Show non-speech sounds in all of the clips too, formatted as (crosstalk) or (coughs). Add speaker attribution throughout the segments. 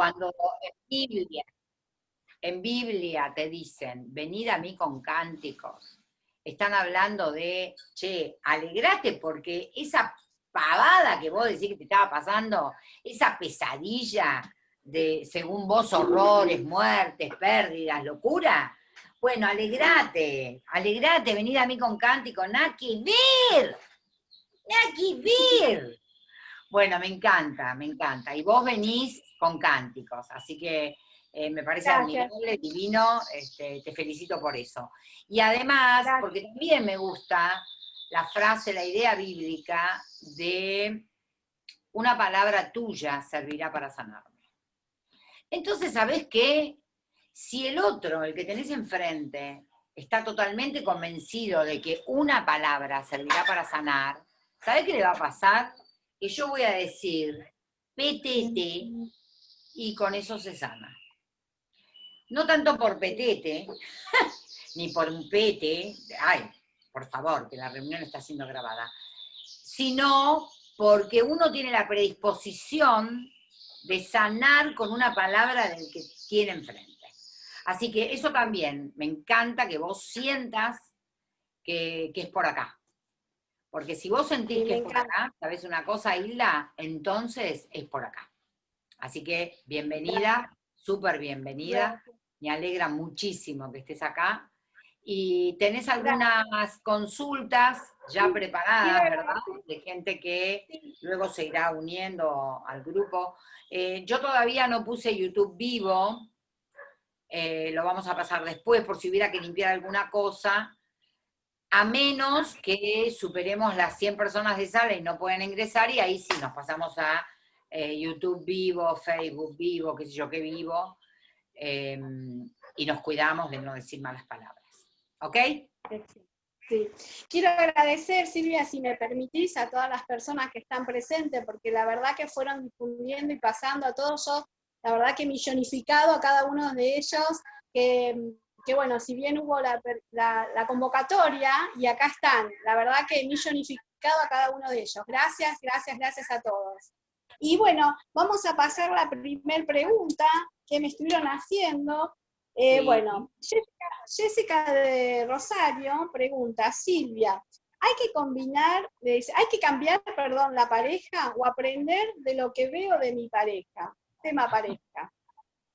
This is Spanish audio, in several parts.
Speaker 1: Cuando en Biblia, en Biblia te dicen, venid a mí con cánticos, están hablando de, che, alegrate porque esa pavada que vos decís que te estaba pasando, esa pesadilla de, según vos, horrores, muertes, pérdidas, locura, bueno, alegrate, alegrate, venid a mí con cántico, nada que. Bueno, me encanta, me encanta. Y vos venís con cánticos, así que eh, me parece admirable, divino, este, te felicito por eso. Y además, porque también me gusta la frase, la idea bíblica de una palabra tuya servirá para sanarme. Entonces, ¿sabés qué? Si el otro, el que tenés enfrente, está totalmente convencido de que una palabra servirá para sanar, ¿sabés qué le va a pasar? Que yo voy a decir, petete, y con eso se sana. No tanto por petete, (laughs) ni por un pete, ay, por favor, que la reunión está siendo grabada, sino porque uno tiene la predisposición de sanar con una palabra del que tiene enfrente. Así que eso también, me encanta que vos sientas que, es por acá. Porque si vos sentís que es por acá, ¿sabes una cosa, Hilda? Entonces es por acá. Así que bienvenida, súper bienvenida. Me alegra muchísimo que estés acá. Y tenés algunas consultas ya preparadas, ¿verdad? De gente que luego se irá uniendo al grupo. Eh, yo todavía no puse YouTube vivo, eh, lo vamos a pasar después por si hubiera que limpiar alguna cosa, a menos que superemos las 100 personas de sala y no pueden ingresar, y ahí sí nos pasamos a eh, YouTube vivo, Facebook vivo, qué sé yo qué vivo, em, y nos cuidamos de no decir malas palabras. ¿Ok?
Speaker 2: Sí. Quiero agradecer, Silvia, si me permitís, a todas las personas que están presentes, porque la verdad que fueron difundiendo y pasando a todos. Yo la verdad que millonificado a cada uno de ellos, que, bueno, si bien hubo la, convocatoria, y acá están, la verdad que millonificado a cada uno de ellos. Gracias, gracias, gracias a todos. Y bueno, vamos a pasar la primera pregunta que me estuvieron haciendo. Eh, bueno, Jessica, Jessica, de Rosario pregunta, Silvia, ¿hay que combinar, hay que cambiar, perdón, la pareja o aprender de lo que veo de mi pareja? tema pareja.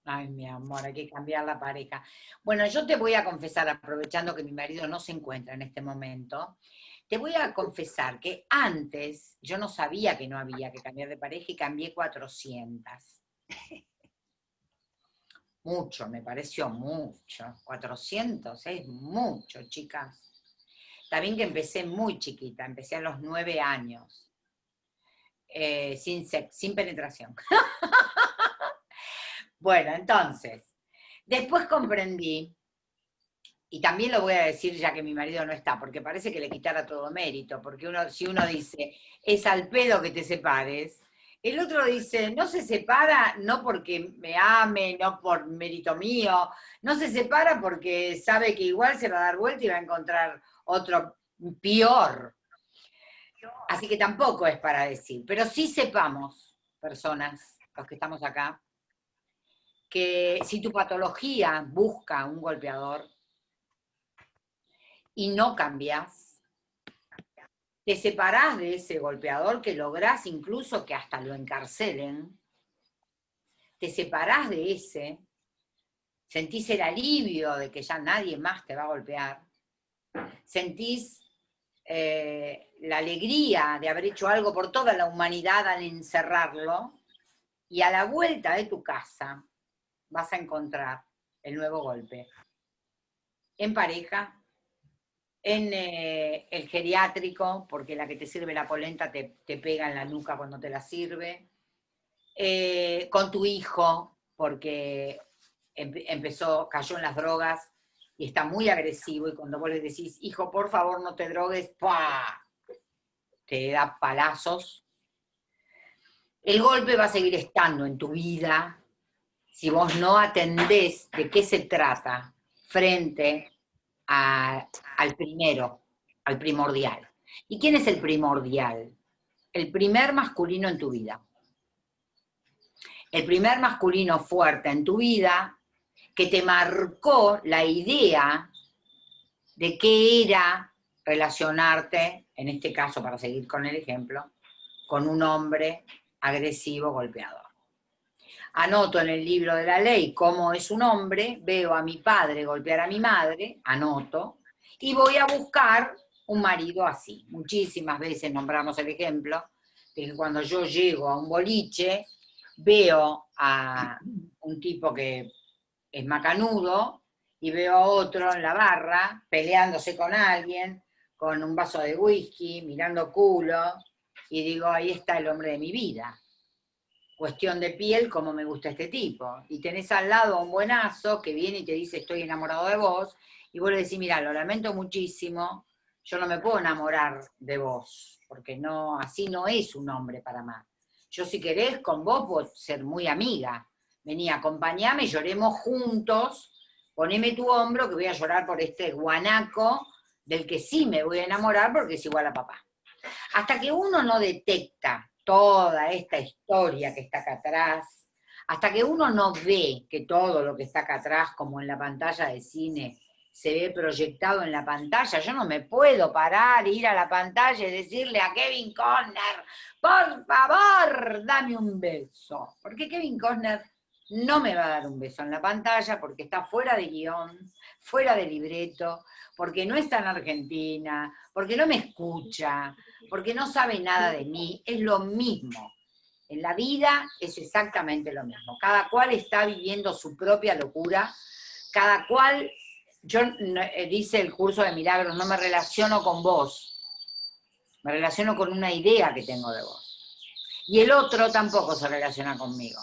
Speaker 1: Ay, mi amor, hay que cambiar la pareja. Bueno, yo te voy a confesar, aprovechando que mi marido no se encuentra en este momento, te voy a confesar que antes yo no sabía que no había que cambiar de pareja y cambié 400. (laughs) Mucho, me pareció mucho. 400 es mucho, chicas. También que empecé muy chiquita, empecé a los nueve años. Eh, sin, sin penetración. (laughs) Bueno, entonces, después comprendí, y también lo voy a decir ya que mi marido no está, porque parece que le quitara todo mérito, porque uno, si uno dice, es al pedo que te separes, el otro dice, no se separa no porque me ame, no por mérito mío, no se separa porque sabe que igual se va a dar vuelta y va a encontrar otro peor. Así que tampoco es para decir, pero sí sepamos, personas, los que estamos acá, que si tu patología busca un golpeador y no cambias, te separás de ese golpeador que lográs incluso que hasta lo encarcelen, te separás de ese, sentís el alivio de que ya nadie más te va a golpear, sentís eh, la alegría de haber hecho algo por toda la humanidad al encerrarlo, y a la vuelta de tu casa vas a encontrar el nuevo golpe. En pareja, en eh, el geriátrico, porque la que te sirve la polenta te, pega en la nuca cuando te la sirve, eh, con tu hijo, porque empezó, cayó en las drogas y está muy agresivo, y cuando vos le decís, hijo, por favor no te drogues, ¡pah! te da palazos. El golpe va a seguir estando en tu vida, si vos no atendés de qué se trata frente al primero, al primordial. ¿Y quién es el primordial? El primer masculino en tu vida. el primer masculino fuerte en tu vida que te marcó la idea de qué era relacionarte, en este caso para seguir con el ejemplo, con un hombre agresivo golpeador. Anoto en el libro de la ley cómo es un hombre, veo a mi padre golpear a mi madre, anoto, y voy a buscar un marido así. Muchísimas veces nombramos el ejemplo de que cuando yo llego a un boliche, veo a un tipo que es macanudo y veo a otro en la barra peleándose con alguien, con un vaso de whisky, mirando culo, y digo, ahí está el hombre de mi vida. Cuestión de piel, como me gusta este tipo. Y tenés al lado a un buenazo que viene y te dice, estoy enamorado de vos, y vos le decís, mira, lo lamento muchísimo, yo no me puedo enamorar de vos, porque no, así no es un hombre para más. Yo si querés, con vos puedo ser muy amiga. Vení, acompañame, lloremos juntos, poneme tu hombro que voy a llorar por este guanaco del que sí me voy a enamorar porque es igual a papá. Hasta que uno no detecta toda esta historia que está acá atrás, hasta que uno no ve que todo lo que está acá atrás, como en la pantalla de cine, se ve proyectado en la pantalla. Yo no me puedo parar, ir a la pantalla y decirle a Kevin Costner, por favor, dame un beso. Porque Kevin Costner no me va a dar un beso en la pantalla porque está fuera de guion, fuera de libreto, porque no está en Argentina, porque no me escucha, porque no sabe nada de mí. Es lo mismo. En la vida es exactamente lo mismo. Cada cual está viviendo su propia locura, cada cual yo, eh, dice el curso de milagros, no me relaciono con vos, me relaciono con una idea que tengo de vos. Y el otro tampoco se relaciona conmigo,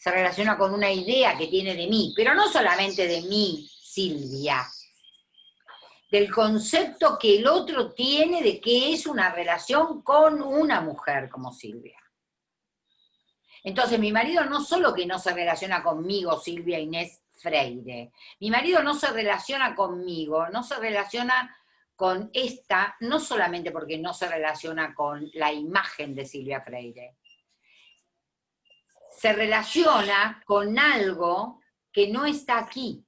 Speaker 1: se relaciona con una idea que tiene de mí, pero no solamente de mí, Silvia, del concepto que el otro tiene de que es una relación con una mujer como Silvia. Entonces mi marido no solo que no se relaciona conmigo, Silvia Inés, Freire. Mi marido no se relaciona conmigo, no se relaciona con esta, no solamente porque no se relaciona con la imagen de Silvia Freire, se relaciona con algo que no está aquí.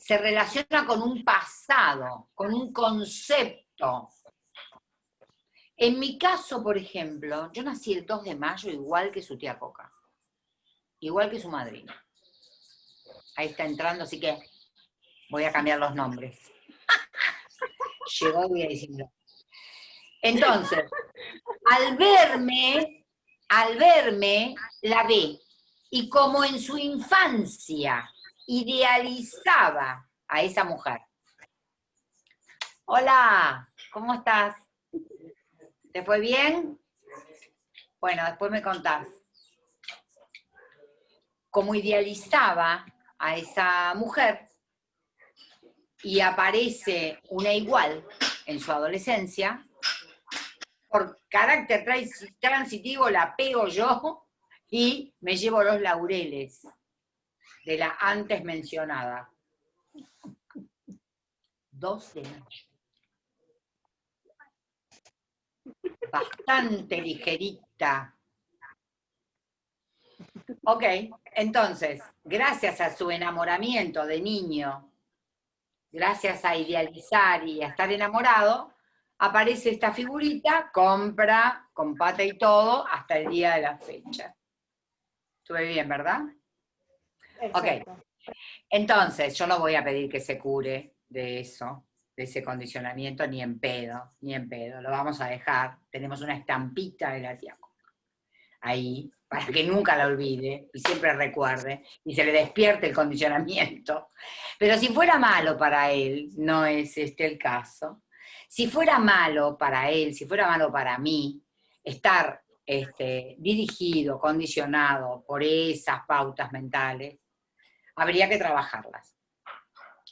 Speaker 1: Se relaciona con un pasado, con un concepto. En mi caso, por ejemplo, yo nací el 2 de mayo igual que su tía Coca igual que su madrina. Ahí está entrando, así que voy a cambiar los nombres. (laughs) Llegó y diciendo. Entonces, al verme, al verme, la ve. Y como en su infancia idealizaba a esa mujer. Hola, ¿cómo estás? ¿Te fue bien? Bueno, después me contás como idealizaba a esa mujer y aparece una igual en su adolescencia, por carácter transitivo la pego yo y me llevo los laureles de la antes mencionada. Dos de. Bastante ligerita. Ok, entonces, gracias a su enamoramiento de niño, gracias a idealizar y a estar enamorado, aparece esta figurita, compra, con pata y todo, hasta el día de la fecha. Estuve bien, ¿verdad? Ok. Entonces, yo no voy a pedir que se cure de eso, de ese condicionamiento, ni en pedo, ni en pedo. Lo vamos a dejar. Tenemos una estampita de la tía ahí, para que nunca la olvide y siempre recuerde y se le despierte el condicionamiento. Pero si fuera malo para él, no es este el caso, si fuera malo para él, si fuera malo para mí, estar este, dirigido, condicionado por esas pautas mentales, habría que trabajarlas.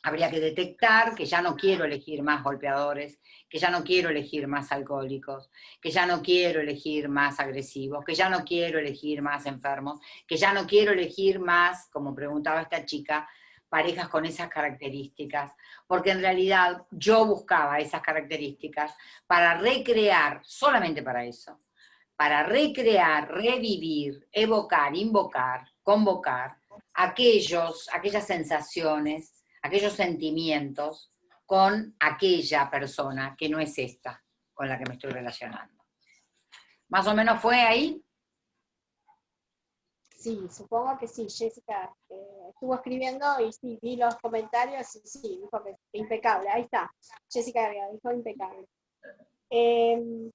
Speaker 1: Habría que detectar que ya no quiero elegir más golpeadores, que ya no quiero elegir más alcohólicos, que ya no quiero elegir más agresivos, que ya no quiero elegir más enfermos, que ya no quiero elegir más, como preguntaba esta chica, parejas con esas características, porque en realidad yo buscaba esas características para recrear, solamente para eso, para recrear, revivir, evocar, invocar, convocar aquellos, aquellas sensaciones, aquellos sentimientos con aquella persona que no es esta con la que me estoy relacionando. ¿Más o menos fue ahí?
Speaker 2: Sí, supongo que sí, Jessica eh, estuvo escribiendo y sí, vi los comentarios y sí, dijo que impecable, ahí está, Jessica dijo impecable. Eh,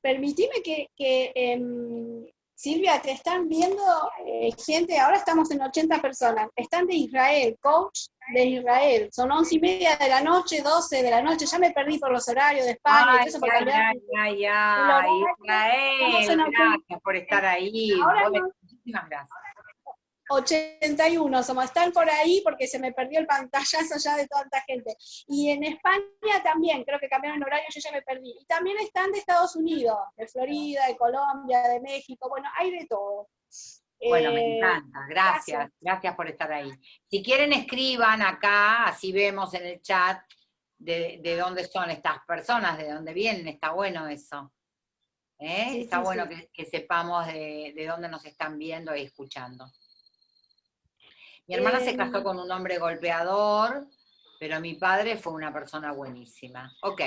Speaker 2: permitime que, em, Silvia, te están viendo eh, gente, ahora estamos en 80 personas, están de Israel, coach de Israel, son 11 y media de la noche, 12 de la noche, ya me perdí por los horarios de España.
Speaker 1: Ay, ay, ay, ay, Israel, gracias por estar ahí. Muchísimas gracias.
Speaker 2: 81 somos, están por ahí porque se me perdió el pantallazo ya de tanta gente. Y en España también, creo que cambiaron el horario, yo ya me perdí. Y también están de Estados Unidos, de Florida, de Colombia, de México, bueno, hay de todo.
Speaker 1: Bueno, me eh, encanta, gracias, gracias, por estar ahí. Si quieren escriban acá, así vemos en el chat de, dónde son estas personas, de dónde vienen, está bueno eso. ¿Eh? está bueno Que, sepamos de, de dónde nos están viendo y escuchando. Mi hermana se casó con un hombre golpeador, pero mi padre fue una persona buenísima. Ok,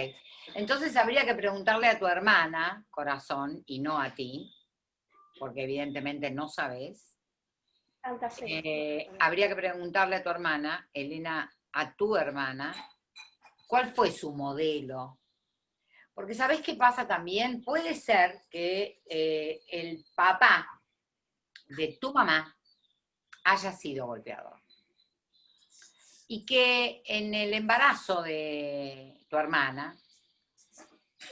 Speaker 1: entonces habría que preguntarle a tu hermana, corazón, y no a ti, porque evidentemente no sabes. Eh, habría que preguntarle a tu hermana, Elena, a tu hermana, cuál fue su modelo. Porque ¿sabes qué pasa también? Puede ser que eh, el papá de tu mamá haya sido golpeador. Y que en el embarazo de tu hermana,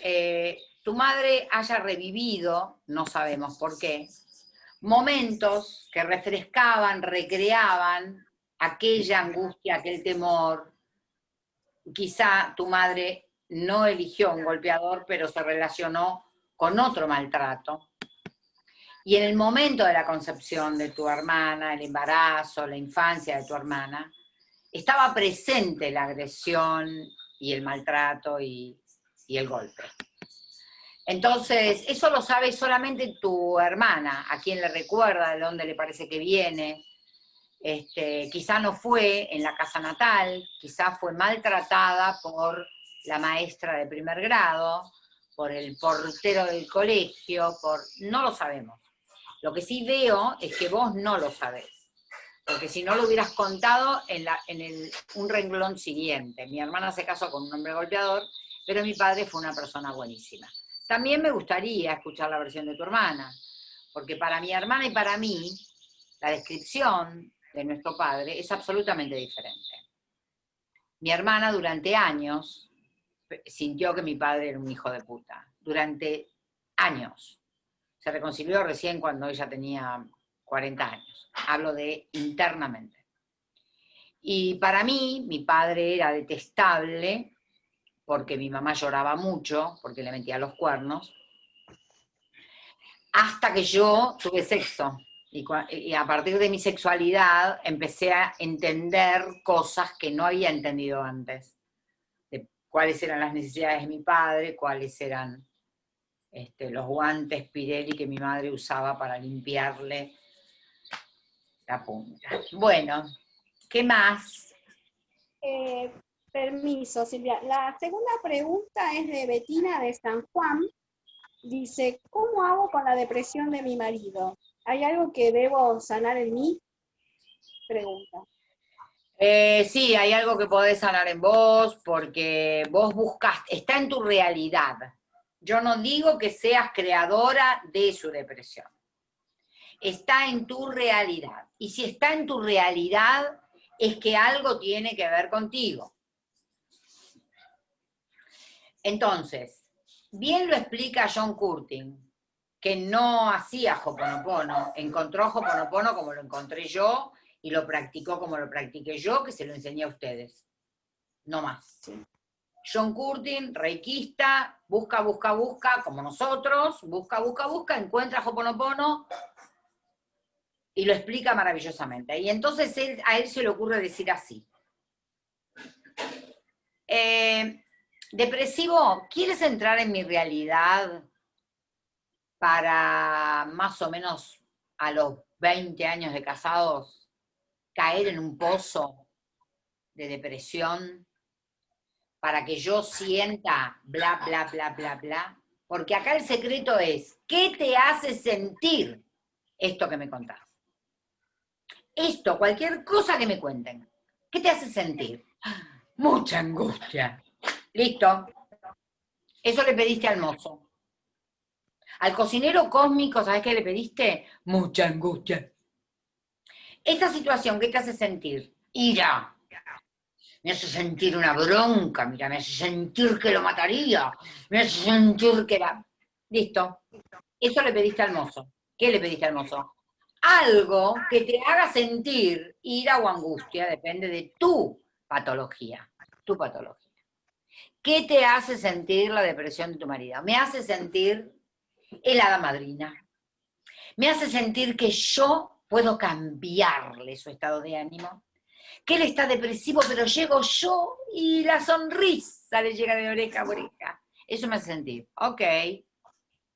Speaker 1: eh, tu madre haya revivido, no sabemos por qué, momentos que refrescaban, recreaban aquella angustia, aquel temor. Quizá tu madre no eligió un golpeador, pero se relacionó con otro maltrato y en el momento de la concepción de tu hermana, el embarazo, la infancia de tu hermana, estaba presente la agresión y el maltrato y, el golpe. Entonces, eso lo sabe solamente tu hermana, a quien le recuerda, de dónde le parece que viene. Este, quizá no fue en la casa natal, quizá fue maltratada por la maestra de primer grado, por el portero del colegio, por no lo sabemos. Lo que sí veo es que vos no lo sabés, porque si no lo hubieras contado en, un renglón siguiente. Mi hermana se casó con un hombre golpeador, pero mi padre fue una persona buenísima. También me gustaría escuchar la versión de tu hermana, porque para mi hermana y para mí, la descripción de nuestro padre es absolutamente diferente. Mi hermana durante años sintió que mi padre era un hijo de puta. Durante años se reconcilió recién cuando ella tenía 40 años. Hablo de internamente. Y para mí, mi padre era detestable porque mi mamá lloraba mucho, porque le metía los cuernos, hasta que yo tuve sexo. Y, a partir de mi sexualidad empecé a entender cosas que no había entendido antes. Cuáles eran las necesidades de mi padre, cuáles eran este, los guantes Pirelli que mi madre usaba para limpiarle la punta. Bueno, ¿qué más?
Speaker 2: Eh, permiso, Silvia. La segunda pregunta es de Betina de San Juan. Dice, ¿cómo hago con la depresión de mi marido? ¿Hay algo que debo sanar en mí? Pregunta.
Speaker 1: Eh, sí, hay algo que podés sanar en vos, porque vos buscaste, está en tu realidad. Yo no digo que seas creadora de su depresión. Está en tu realidad. Y si está en tu realidad, es que algo tiene que ver contigo. Entonces, bien lo explica John Curtin, que no hacía Hoponopono, encontró Hoponopono como lo encontré yo y lo practicó como lo practiqué yo, que se lo enseñé a ustedes. No más. John Curtin, reikista, busca, busca, busca, como nosotros, busca, busca, busca, encuentra Hoponopono y lo explica maravillosamente. Y entonces a él se le ocurre decir así. Eh, depresivo, ¿quieres entrar en mi realidad? para más o menos a los 20 años de casados caer en un pozo de depresión para que yo sienta bla, bla, bla, bla, bla. Porque acá el secreto es, ¿qué te hace sentir esto que me contás? Esto, cualquier cosa que me cuenten, ¿qué te hace sentir? Mucha angustia. Listo. Eso le pediste al mozo. Al cocinero cósmico, ¿sabes qué le pediste? Mucha angustia. Esta situación, ¿qué te hace sentir? Ira. Me hace sentir una bronca, mira, me hace sentir que lo mataría, me hace sentir que era... Listo. Eso le pediste al mozo. ¿Qué le pediste al mozo? Algo que te haga sentir ira o angustia, depende de tu patología, tu patología. ¿Qué te hace sentir la depresión de tu marido? Me hace sentir el hada madrina. Me hace sentir que yo puedo cambiarle su estado de ánimo, que él está depresivo, pero llego yo y la sonrisa le llega de oreja a oreja. Eso me hace sentir, ok,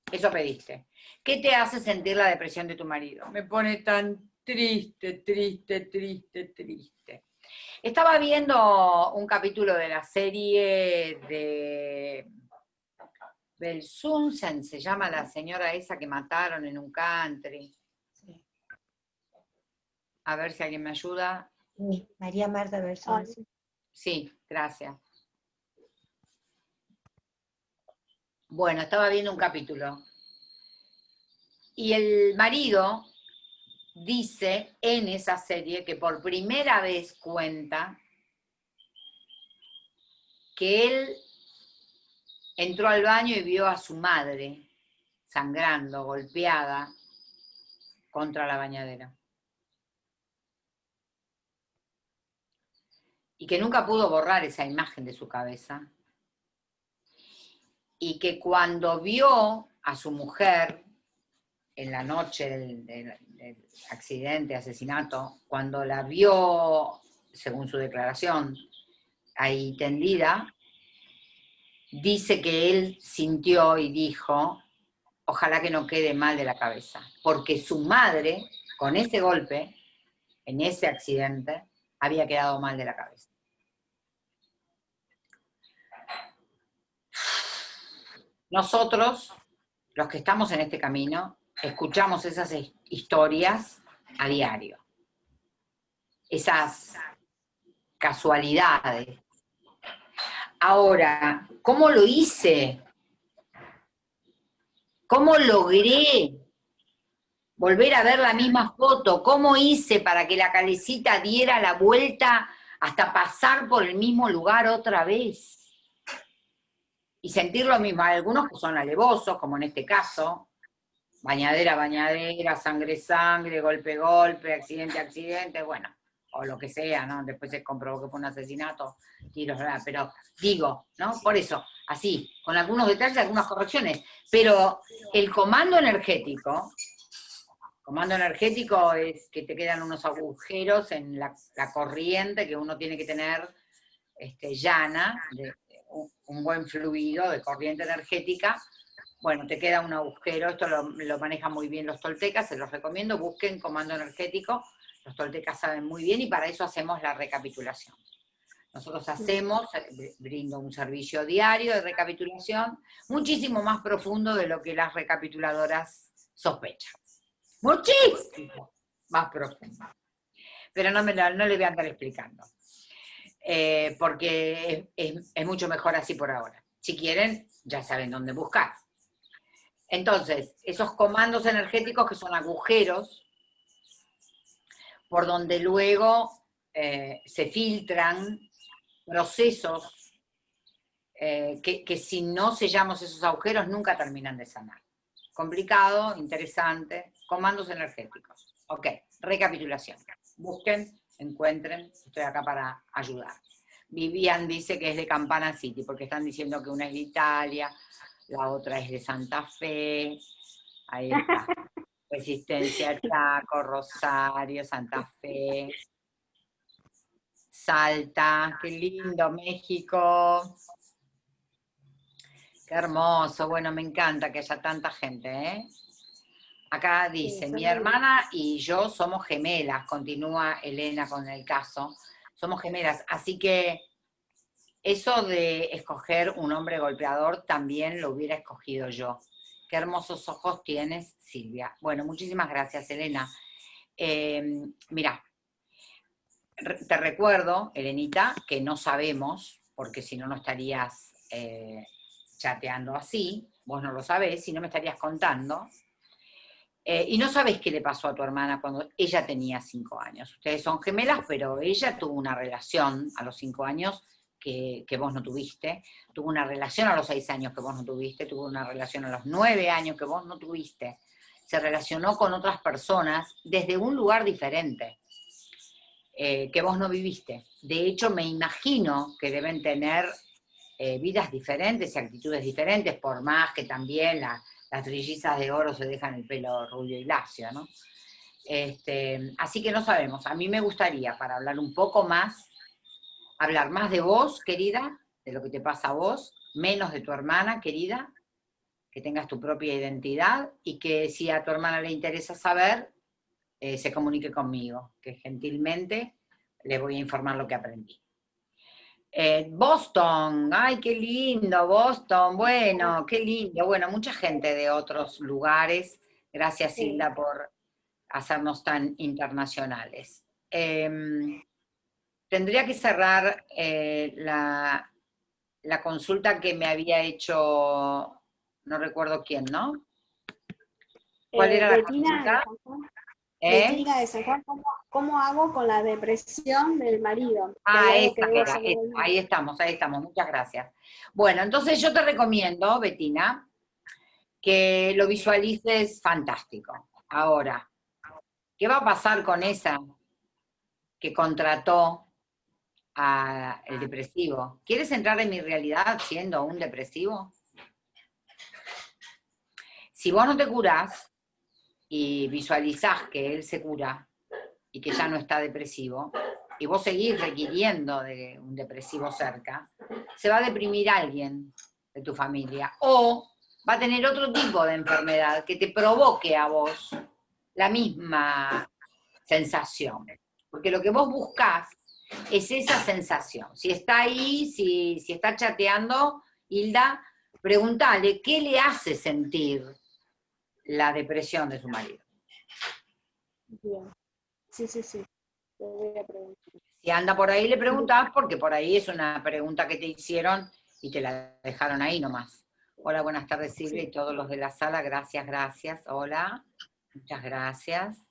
Speaker 1: eso pediste. ¿Qué te hace sentir la depresión de tu marido? Me pone tan triste, triste, triste, triste. Estaba viendo un capítulo de la serie de Belsunsen, se llama la señora esa que mataron en un country. A ver si alguien me ayuda.
Speaker 3: María Marta Belsunsen.
Speaker 1: Sí, gracias. Bueno, estaba viendo un capítulo. Y el marido dice en esa serie que por primera vez cuenta que él entró al baño y vio a su madre sangrando, golpeada contra la bañadera. Y que nunca pudo borrar esa imagen de su cabeza. Y que cuando vio a su mujer en la noche del, accidente, asesinato, cuando la vio, según su declaración, ahí tendida, dice que él sintió y dijo, ojalá que no quede mal de la cabeza, porque su madre, con ese golpe, en ese accidente, había quedado mal de la cabeza. Nosotros, los que estamos en este camino, escuchamos esas historias a diario. Esas casualidades. Ahora, ¿cómo lo hice? ¿Cómo logré volver a ver la misma foto? ¿Cómo hice para que la calecita diera la vuelta hasta pasar por el mismo lugar otra vez? Y sentir lo mismo. Hay algunos que son alevosos, como en este caso, bañadera, bañadera, sangre, sangre, golpe, golpe, accidente, accidente, bueno, o lo que sea, ¿no? Después se comprobó que fue un asesinato, tiros, pero digo, ¿no? Por eso, así, con algunos detalles, algunas correcciones, pero el comando energético, comando energético es que te quedan unos agujeros en la, corriente que uno tiene que tener este, llana, de, un buen fluido de corriente energética, bueno, te queda un agujero, esto lo, manejan muy bien los toltecas, se los recomiendo, busquen comando energético, los toltecas saben muy bien y para eso hacemos la recapitulación. Nosotros hacemos, eh, brindo un servicio diario de recapitulación, muchísimo más profundo de lo que las recapituladoras sospechan. Muchísimo más profundo. Pero no, me, no le voy a andar explicando. Eh, porque es mucho mejor así por ahora. Si quieren, ya saben dónde buscar. Entonces, esos comandos energéticos que son agujeros, por donde luego eh, se filtran procesos eh, que, que, si no sellamos esos agujeros nunca terminan de sanar. Complicado, interesante, comandos energéticos. Ok, recapitulación. Busquen, encuentren, estoy acá para ayudar. Vivian dice que es de Campana City, porque están diciendo que una es de Italia, la otra es de Santa Fe, ahí está, (laughs) Resistencia Chaco, Rosario, Santa Fe, Salta, qué lindo, México. Qué hermoso, bueno, me encanta que haya tanta gente, ¿eh? Acá dice, mi hermana y yo somos gemelas, continúa Elena con el caso, somos gemelas, así que eso de escoger un hombre golpeador también lo hubiera escogido yo. Qué hermosos ojos tienes, Silvia. Bueno, muchísimas gracias, Elena. Em, mira, te recuerdo, Elenita, que no sabemos, porque si no, no estarías eh, chateando así, vos no lo sabés, si no me estarías contando, eh, y no sabés qué le pasó a tu hermana cuando ella tenía cinco años. Ustedes son gemelas, pero ella tuvo una relación a los cinco años que, vos no tuviste, tuvo una relación a los seis años que vos no tuviste, tuvo una relación a los nueve años que vos no tuviste, se relacionó con otras personas desde un lugar diferente, eh, que vos no viviste. De hecho, me imagino que deben tener eh, vidas diferentes y actitudes diferentes, por más que también las trillizas de oro se dejan el pelo rubio y lacio, ¿no? Este, así que no sabemos. A mí me gustaría, para hablar un poco más hablar más de vos, querida, de lo que te pasa a vos, menos de tu hermana, querida, que tengas tu propia identidad y que si a tu hermana le interesa saber, eh, se comunique conmigo, que gentilmente le voy a informar lo que aprendí. Eh, Boston, ay, qué lindo, Boston, bueno, qué lindo, bueno, mucha gente de otros lugares, gracias Hilda por hacernos tan internacionales. Em, tendría que cerrar eh, la, consulta que me había hecho, no recuerdo quién, ¿no?
Speaker 2: ¿Cuál era la consulta? ¿Eh? ¿cómo, hago con la depresión del marido?
Speaker 1: Ah, esa ahí estamos, ahí estamos, muchas gracias. Bueno, entonces yo te recomiendo, Betina, que lo visualices fantástico. Ahora, ¿qué va a pasar con esa que contrató el depresivo. ¿Quieres entrar en mi realidad siendo un depresivo? Si vos no te curás y visualizás que él se cura y que ya no está depresivo, y vos seguís requiriendo de un depresivo cerca, se va a deprimir alguien de tu familia, o va a tener otro tipo de enfermedad que te provoque a vos la misma sensación. Porque lo que vos buscás es esa sensación. Si está ahí, si, está chateando, Hilda, pregúntale qué le hace sentir la depresión de su marido.
Speaker 2: Bien. Sí, sí, sí.
Speaker 1: Si anda por ahí, le preguntás, porque por ahí es una pregunta que te hicieron y te la dejaron ahí nomás. Hola, buenas tardes Silvia y todos los de la sala, gracias, gracias. Hola, muchas gracias.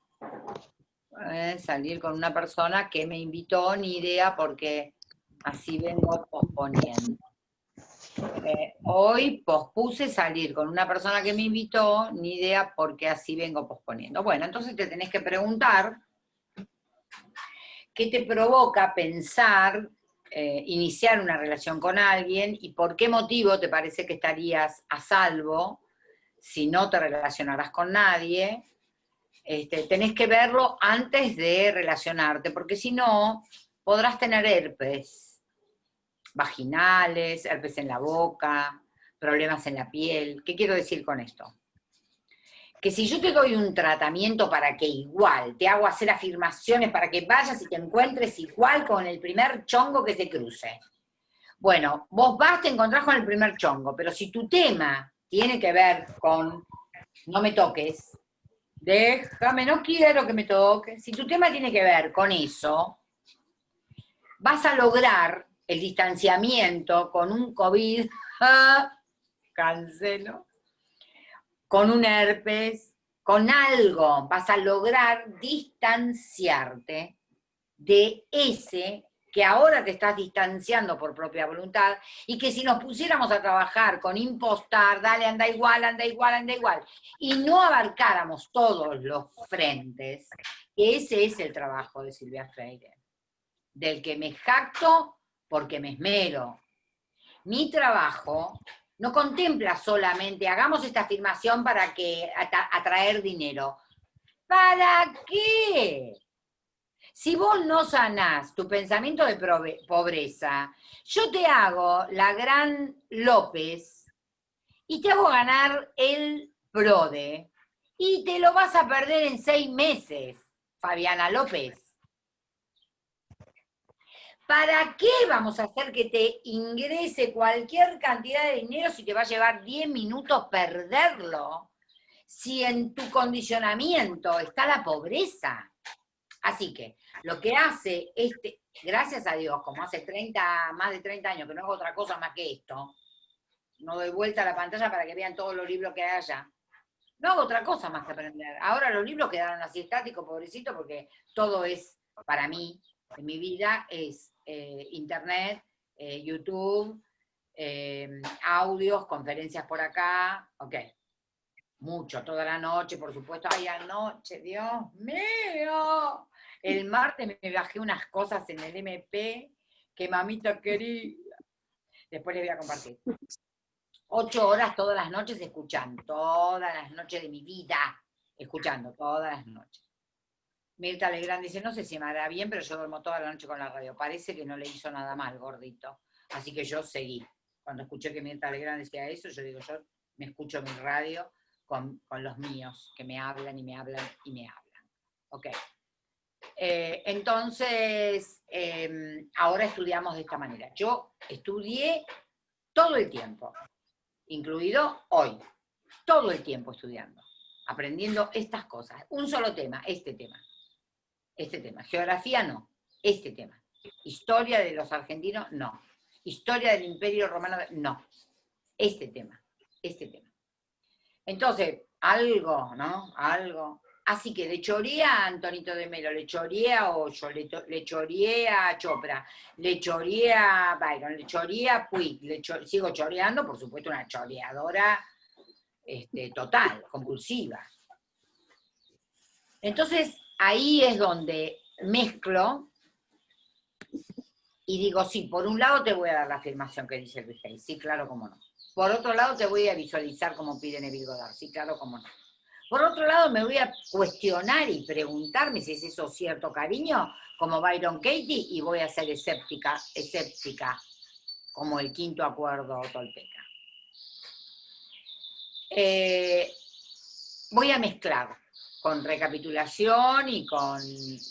Speaker 1: Eh, salir con una persona que me invitó, ni idea, porque así vengo posponiendo. Eh, hoy pospuse salir con una persona que me invitó, ni idea, porque así vengo posponiendo. Bueno, entonces te tenés que preguntar qué te provoca pensar, eh, iniciar una relación con alguien y por qué motivo te parece que estarías a salvo si no te relacionarás con nadie, este, tenés que verlo antes de relacionarte, porque si no, podrás tener herpes vaginales, herpes en la boca, problemas en la piel. ¿Qué quiero decir con esto? Que si yo te doy un tratamiento para que igual, te hago hacer afirmaciones para que vayas y te encuentres igual con el primer chongo que se cruce. Bueno, vos vas, te encontrás con el primer chongo, pero si tu tema tiene que ver con no me toques, déjame, no quiero que me toque. Si tu tema tiene que ver con eso, vas a lograr el distanciamiento con un COVID, (laughs) cancelo, con un herpes, con algo, vas a lograr distanciarte de ese que ahora te estás distanciando por propia voluntad, y que si nos pusiéramos a trabajar con impostar, dale, anda igual, anda igual, anda igual, y no abarcáramos todos los frentes, ese es el trabajo de Silvia Freire, del que me jacto porque me esmero. Mi trabajo no contempla solamente, hagamos esta afirmación para que atraer dinero. ¿Para qué? Si vos no sanás tu pensamiento de pobreza, yo te hago la gran López y te hago ganar el PRODE y te lo vas a perder en seis meses, Fabiana López. ¿Para qué vamos a hacer que te ingrese cualquier cantidad de dinero si te va a llevar 10 minutos perderlo? Si en tu condicionamiento está la pobreza. Así que lo que hace este, gracias a Dios, como hace 30, más de 30 años que no hago otra cosa más que esto, no doy vuelta a la pantalla para que vean todos los libros que hay allá. No hago otra cosa más que aprender. Ahora los libros quedaron así estáticos, pobrecito, porque todo es, para mí, en mi vida, es eh, internet, eh, YouTube, eh, audios, conferencias por acá, ok. Mucho, toda la noche, por supuesto. Ay, anoche, Dios mío. El martes me bajé unas cosas en el MP que mamita quería. Después les voy a compartir ocho horas todas las noches escuchando, todas las noches de mi vida, escuchando, todas las noches. Mirta Legrand dice, no sé si me hará bien, pero yo duermo toda la noche con la radio. Parece que no le hizo nada mal, gordito. Así que yo seguí. Cuando escuché que Mirta Legrand decía eso, yo digo, yo me escucho mi radio con, los míos, que me hablan y me hablan y me hablan. Ok. Eh, entonces, em, ahora estudiamos de esta manera. Yo estudié todo el tiempo incluido hoy, todo el tiempo estudiando, aprendiendo estas cosas. Un solo tema, este tema. Este tema. Geografía no, este tema. Historia de los argentinos, no. Historia del Imperio Romano, no. Este tema, este tema. Entonces, algo, ¿no? Algo. Así que le choreé a Antonito de Melo, le choreé a Hoyo, le, le a Chopra, le choreé a Byron, le choreé a Puig, le sigo choreando, por supuesto una choreadora este, total, compulsiva. Entonces, ahí es donde mezclo y digo, sí, por un lado te voy a dar la afirmación que dice Luis sí, claro, cómo no. Por otro lado te voy a visualizar como pide Neville Goddard, sí, claro, cómo no. Por otro lado, me voy a cuestionar y preguntarme si es eso cierto cariño, como Byron Katie, y voy a ser escéptica, escéptica como el quinto acuerdo tolteca. Eh, voy a mezclar con recapitulación y con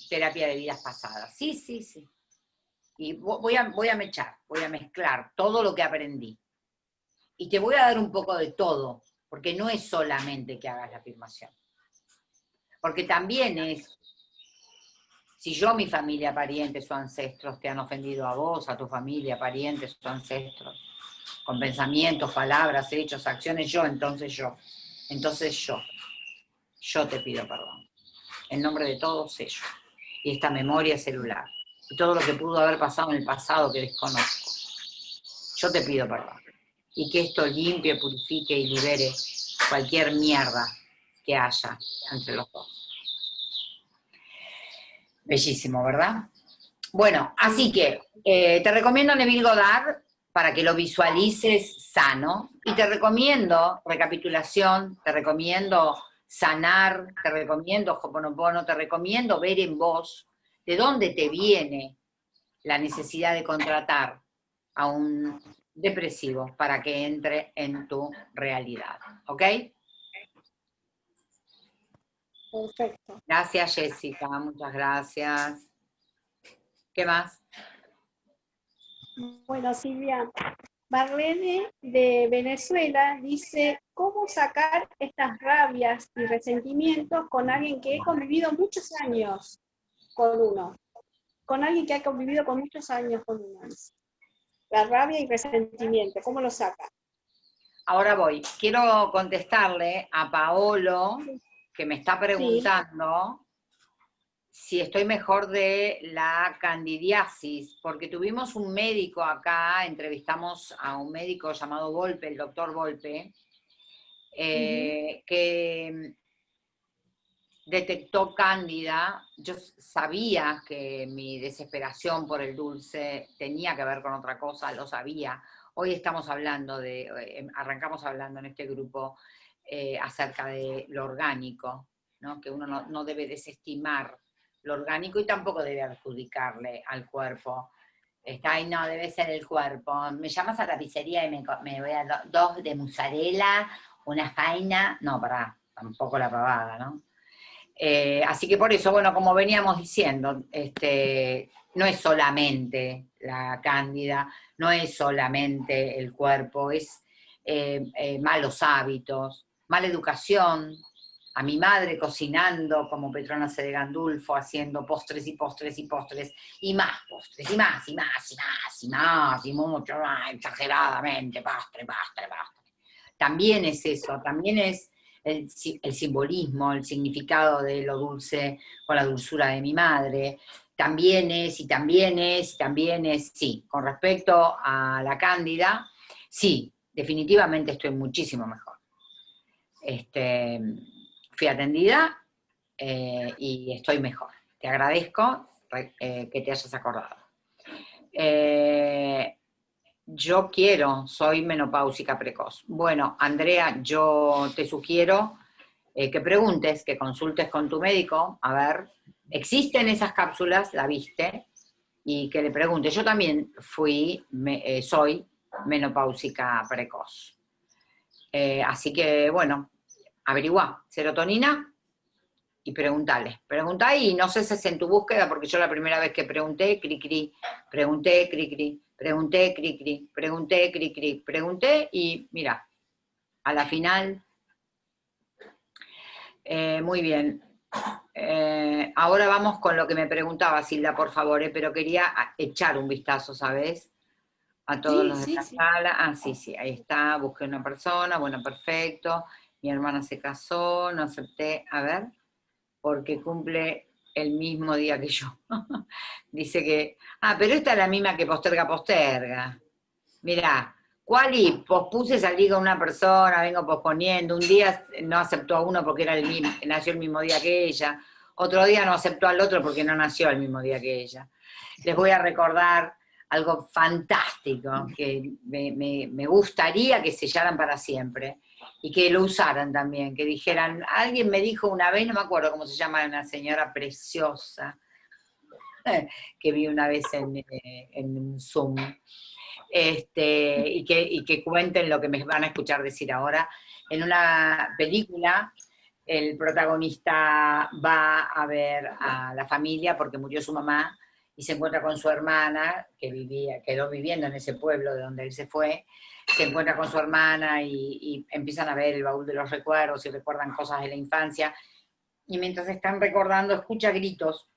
Speaker 1: terapia de vidas pasadas. Sí, sí, sí. Y voy a, voy a mechar, voy a mezclar todo lo que aprendí. Y te voy a dar un poco de todo, porque no es solamente que hagas la afirmación. Porque también es, si yo, mi familia, parientes o ancestros te han ofendido a vos, a tu familia, parientes o ancestros, con pensamientos, palabras, hechos, acciones, yo, entonces yo, entonces yo, yo te pido perdón. En nombre de todos ellos. Y esta memoria celular. Y todo lo que pudo haber pasado en el pasado que desconozco. Yo te pido perdón y que esto limpie, purifique y libere cualquier mierda que haya entre los dos. Bellísimo, ¿verdad? Bueno, así que eh, te recomiendo Neville Goddard para que lo visualices sano y te recomiendo recapitulación, te recomiendo sanar, te recomiendo Hoponopono, te recomiendo ver en vos de dónde te viene la necesidad de contratar a un depresivo para que entre en tu realidad. ¿Ok?
Speaker 2: Perfecto.
Speaker 1: Gracias, Jessica. Muchas gracias. ¿Qué más?
Speaker 2: Bueno, Silvia, Marlene de Venezuela dice, ¿cómo sacar estas rabias y resentimientos con alguien que he convivido muchos años con uno? Con alguien que ha convivido con muchos años con uno. La rabia y resentimiento, ¿cómo lo saca?
Speaker 1: Ahora voy. Quiero contestarle a Paolo, que me está preguntando si estoy mejor de la candidiasis, porque tuvimos un médico acá, entrevistamos a un médico llamado Volpe, el doctor Volpe, eh, que detectó cándida, yo sabía que mi desesperación por el dulce tenía que ver con otra cosa, lo sabía. Hoy estamos hablando de, eh, arrancamos hablando en este grupo eh, acerca de lo orgánico, ¿no? que uno no, debe desestimar lo orgánico y tampoco debe adjudicarle al cuerpo Está ahí, no, debe ser el cuerpo. Me llamas a tapicería y me, me voy a do- dos de mozzarella, una faina, no, para tampoco la pavada, ¿no? Eh, así que por eso, bueno, como veníamos diciendo, este, no es solamente la cándida, no es solamente el cuerpo, es eh, eh, malos hábitos, mala educación, a mi madre cocinando como Petrona de Gandulfo, haciendo postres y postres y postres, y más postres, y más, y más, y más, y más, y mucho más, exageradamente, postre, postre, postre. También es eso, también es el, el simbolismo, el significado de lo dulce con la dulzura de mi madre, también es, y también es, y también es, sí, con respecto a la cándida, sí, definitivamente estoy muchísimo mejor. Este, fui atendida eh, y estoy mejor. Te agradezco eh, que te hayas acordado. Eh, yo quiero, soy menopáusica precoz. Bueno, Andrea, yo te sugiero que preguntes, que consultes con tu médico, a ver, ¿existen esas cápsulas? ¿La viste? Y que le preguntes. Yo también fui, me- soy menopáusica precoz. Así que, bueno, averigua, serotonina y preguntale. Preguntá y no ceses en tu búsqueda, porque yo la primera vez que pregunté, cri cri, pregunté, cri cri, pregunté, cri cri, pregunté, cri cri, pregunté y mira, a la final, eh, muy bien. Eh, ahora vamos con lo que me preguntaba Silda, por favor, eh, pero quería echar un vistazo, ¿sabes? A todos
Speaker 2: Sí,
Speaker 1: los de
Speaker 2: sí,
Speaker 1: la
Speaker 2: sí.
Speaker 1: sala. Ah, sí, sí, ahí está, busqué una persona, bueno, perfecto. Mi hermana se casó, no acepté, a ver, porque cumple el mismo día que yo. (laughs) Dice que, ah, pero esta es la misma que posterga, posterga. Mirá, Quali, pospuse salir con una persona, vengo posponiendo, un día no aceptó a uno porque era el mismo, nació el mismo día que ella, otro día no aceptó al otro porque no nació el mismo día que ella. Les voy a recordar algo fantástico que me, me- me gustaría que sellaran para siempre y que lo usaran también, que dijeran, alguien me dijo una vez, no me acuerdo cómo se llama, una señora preciosa, (laughs) que vi una vez en, eh, en un Zoom, este, y, que, y que cuenten lo que me van a escuchar decir ahora. En una película, el protagonista va a ver a la familia porque murió su mamá y se encuentra con su hermana, que vivía, quedó viviendo en ese pueblo de donde él se fue, se encuentra con su hermana y, empiezan a ver el baúl de los recuerdos y recuerdan cosas de la infancia, y mientras están recordando escucha gritos,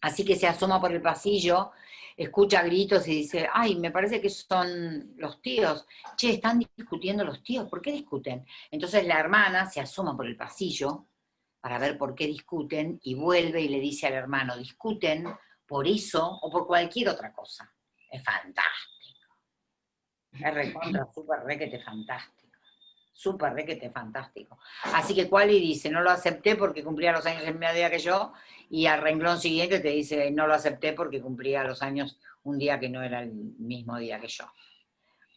Speaker 1: así que se asoma por el pasillo, escucha gritos y dice, ay, me parece que son los tíos, che, están discutiendo los tíos, ¿por qué discuten? Entonces la hermana se asoma por el pasillo para ver por qué discuten y vuelve y le dice al hermano, discuten por eso o por cualquier otra cosa. Es fantástico. Es recontra, súper requete fantástico. Súper requete fantástico. Así que Quali dice, no lo acepté porque cumplía los años el mismo día que yo, y al renglón siguiente te dice, no lo acepté porque cumplía los años un día que no era el mismo día que yo.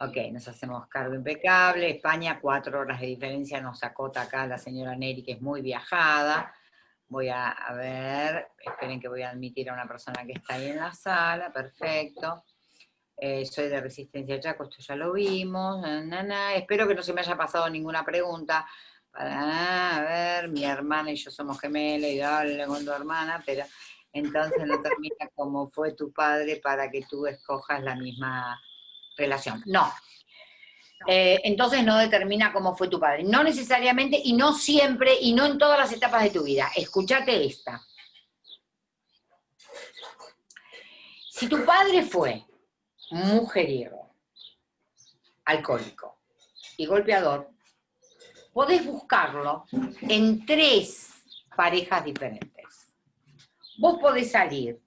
Speaker 1: Ok, nos hacemos cargo impecable. España, cuatro horas de diferencia, nos acota acá la señora Neri, que es muy viajada. Voy a, a ver, esperen que voy a admitir a una persona que está ahí en la sala, perfecto. Eh, soy de Resistencia Chaco, esto ya lo vimos. na, na, na. Espero que no se me haya pasado ninguna pregunta. Para, a ver, mi hermana y yo somos gemelas, y dale con tu hermana, pero entonces no termina como fue tu padre para que tú escojas la misma relación. No. Eh, entonces no determina cómo fue tu padre. No necesariamente y no siempre y no en todas las etapas de tu vida. Escúchate esta. Si tu padre fue mujeriego, alcohólico y golpeador, podés buscarlo en tres parejas diferentes. Vos podés salir,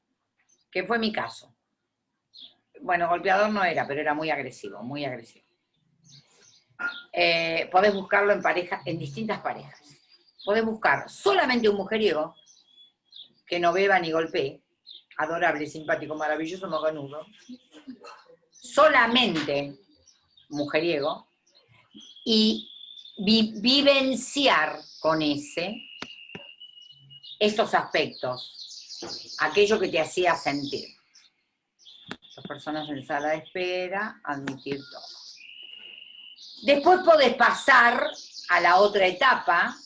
Speaker 1: que fue mi caso. Bueno, golpeador no era, pero era muy agresivo, muy agresivo. Eh, podés buscarlo en parejas, en distintas parejas. Podés buscar solamente un mujeriego que no beba ni golpee, adorable, simpático, maravilloso, moganudo. Solamente mujeriego y vi- vivenciar con ese estos aspectos, aquello que te hacía sentir. personas en sala de espera, admitir todo. Después podés pasar a la otra etapa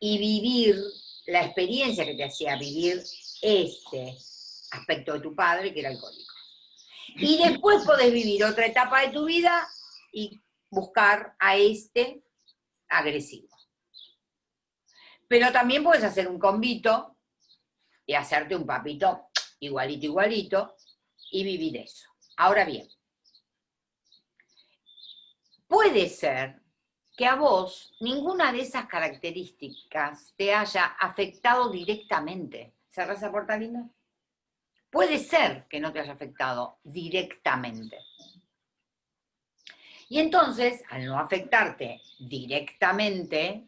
Speaker 1: y vivir la experiencia que te hacía vivir este aspecto de tu padre, que era alcohólico. Y después podés vivir otra etapa de tu vida y buscar a este agresivo. Pero también puedes hacer un convito y hacerte un papito igualito, igualito, y vivir eso. Ahora bien, puede ser que a vos ninguna de esas características te haya afectado directamente. ¿Cerrás esa puerta linda? Puede ser que no te haya afectado directamente. Y entonces, al no afectarte directamente,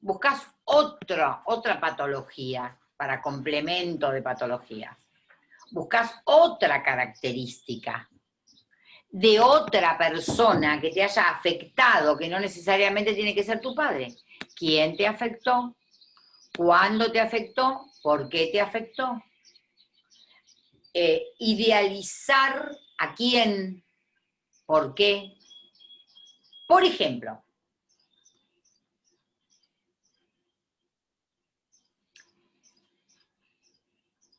Speaker 1: buscas otra, otra patología para complemento de patologías. Buscas otra característica de otra persona que te haya afectado, que no necesariamente tiene que ser tu padre. ¿Quién te afectó? ¿Cuándo te afectó? ¿Por qué te afectó? Eh, idealizar a quién, por qué, por ejemplo,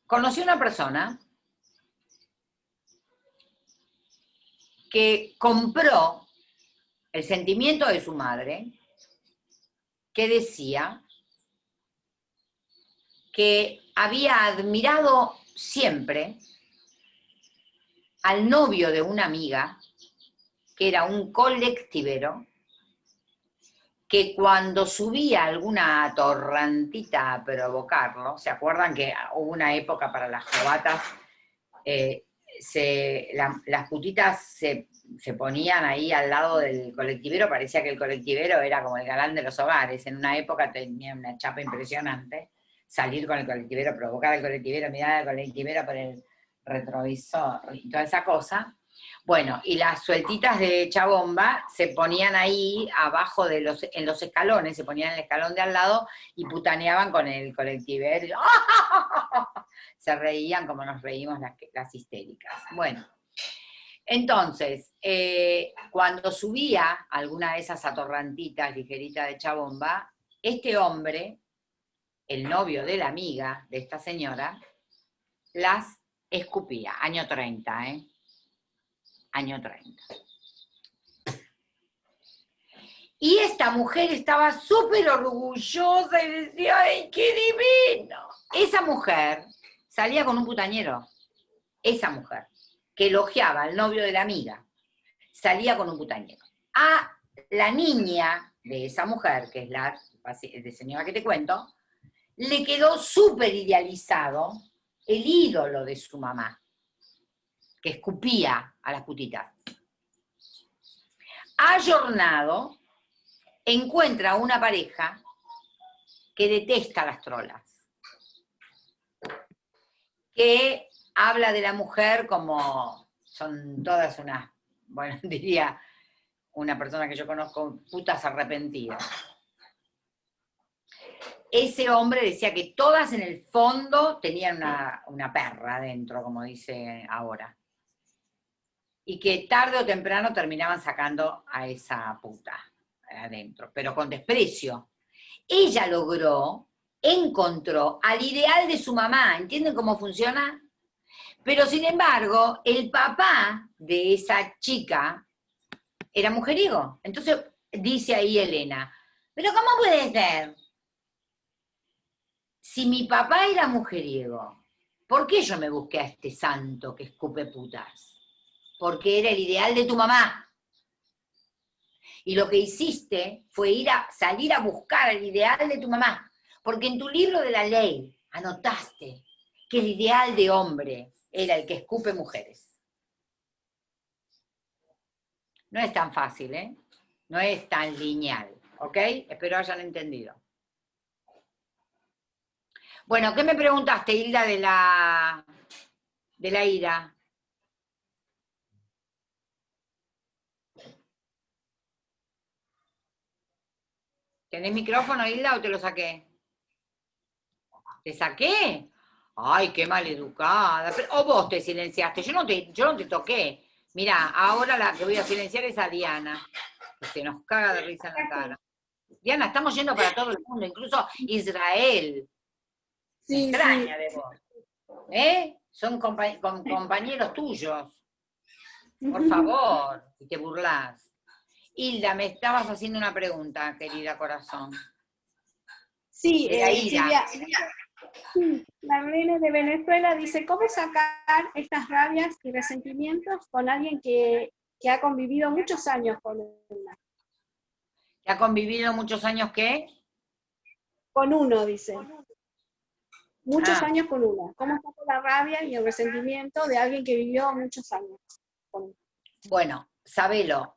Speaker 1: conocí una persona que compró el sentimiento de su madre, que decía que había admirado siempre al novio de una amiga que era un colectivero, que cuando subía alguna torrantita a provocarlo, ¿se acuerdan que hubo una época para las jovatas, eh, las putitas se, se, ponían ahí al lado del colectivero, parecía que el colectivero era como el galán de los hogares, en una época tenía una chapa impresionante, salir con el colectivero, provocar al colectivero, mirar al colectivero por el retrovisor y toda esa cosa, bueno, y las sueltitas de chabomba se ponían ahí abajo de los, en los escalones, se ponían en el escalón de al lado y putaneaban con el colectivero. (laughs) Se reían como nos reímos las, histéricas. Bueno, entonces, eh, cuando subía alguna de esas atorrantitas ligeritas de chabomba, este hombre, el novio de la amiga de esta señora, las escupía, año 30, ¿eh? año 30. Y esta mujer estaba súper orgullosa y decía, ¡ay, qué divino! Esa mujer salía con un putañero, esa mujer, que elogiaba al novio de la amiga, salía con un putañero. A la niña de esa mujer, que es la de señora que te cuento, le quedó súper idealizado el ídolo de su mamá que escupía a las putitas. Ayornado encuentra una pareja que detesta las trolas, que habla de la mujer como son todas unas, bueno, (laughs) diría una persona que yo conozco, putas arrepentidas. Ese hombre decía que todas en el fondo tenían una, una perra adentro, como dice ahora y que tarde o temprano terminaban sacando a esa puta adentro, pero con desprecio. Ella logró, encontró al ideal de su mamá, ¿entienden cómo funciona? Pero sin embargo, el papá de esa chica era mujeriego. Entonces dice ahí Elena, pero ¿cómo puede ser? Si mi papá era mujeriego, ¿por qué yo me busqué a este santo que escupe putas? porque era el ideal de tu mamá. Y lo que hiciste fue ir a salir a buscar el ideal de tu mamá, porque en tu libro de la ley anotaste que el ideal de hombre era el que escupe mujeres. No es tan fácil, ¿eh? No es tan lineal, ¿ok? Espero hayan entendido. Bueno, ¿qué me preguntaste, Hilda, de la, de la ira? ¿Tenés micrófono, Hilda, o te lo saqué? ¿Te saqué? Ay, qué maleducada. O vos te silenciaste, yo no te, yo no te toqué. Mirá, ahora la que voy a silenciar es a Diana, que se nos caga de risa en la cara. Diana, estamos yendo para todo el mundo, incluso Israel.
Speaker 2: Sí, sí.
Speaker 1: extraña de vos. ¿Eh? Son compa- com- compañeros tuyos. Por favor, y te burlás. Hilda, me estabas haciendo una pregunta, querida corazón.
Speaker 2: Sí,
Speaker 1: la
Speaker 2: eh. Silvia. Sí, Marlene de Venezuela dice, ¿cómo sacar estas rabias y resentimientos con alguien que, que ha convivido muchos años con una?
Speaker 1: ¿Que ha convivido muchos años qué?
Speaker 2: Con uno, dice. Muchos
Speaker 1: Ah.
Speaker 2: años con uno. ¿Cómo saco la rabia y el resentimiento de alguien que vivió muchos años? con uno?
Speaker 1: Bueno, sabelo.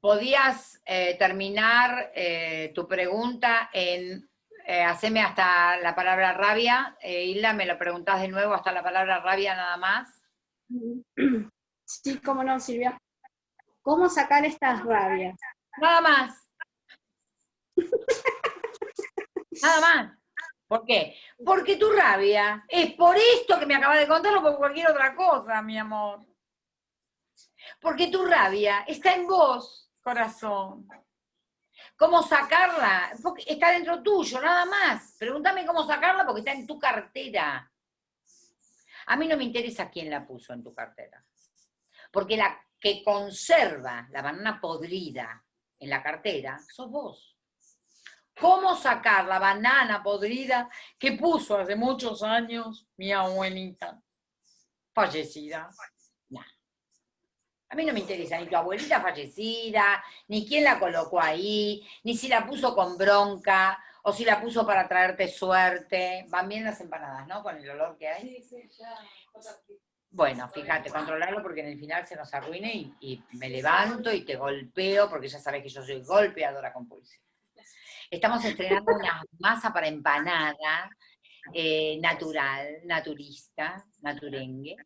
Speaker 1: ¿Podías eh, terminar eh, tu pregunta en eh, haceme hasta la palabra rabia? Hilda, me lo preguntás de nuevo hasta la palabra rabia nada más. (clears throat)
Speaker 2: Sí, cómo no, Silvia. ¿Cómo sacar estas rabias?
Speaker 1: Nada más. (laughs) Nada más. ¿Por qué? Porque tu rabia es por esto que me acabas de contar o por cualquier otra cosa, mi amor. Porque tu rabia está en vos, corazón. ¿Cómo sacarla? Está dentro tuyo, nada más. Pregúntame cómo sacarla porque está en tu cartera. A mí no me interesa quién la puso en tu cartera. Porque la que conserva la banana podrida en la cartera sos vos. ¿Cómo sacar la banana podrida que puso hace muchos años mi abuelita? Fallecida. Nah. A mí no me interesa ni tu abuelita fallecida, ni quién la colocó ahí, ni si la puso con bronca, o si la puso para traerte suerte. Van bien las empanadas, ¿no? Con el olor que hay. Bueno, fíjate, controlarlo porque en el final se nos arruine y, y me levanto y te golpeo porque ya sabes que yo soy golpeadora compulsiva. Estamos estrenando una masa para empanada eh, natural, naturista, naturengue.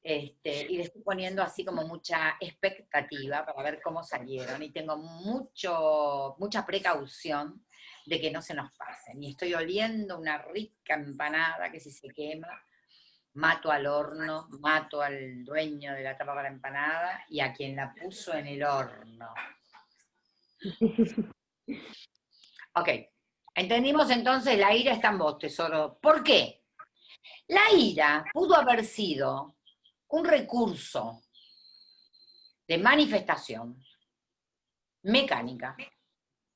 Speaker 1: Este, y le estoy poniendo así como mucha expectativa para ver cómo salieron. Y tengo mucho, mucha precaución de que no se nos pasen. Y estoy oliendo una rica empanada que si se quema, mato al horno, mato al dueño de la tapa para empanada y a quien la puso en el horno. Ok, entendimos entonces, la ira está en vos, tesoro. ¿Por qué? La ira pudo haber sido un recurso de manifestación mecánica,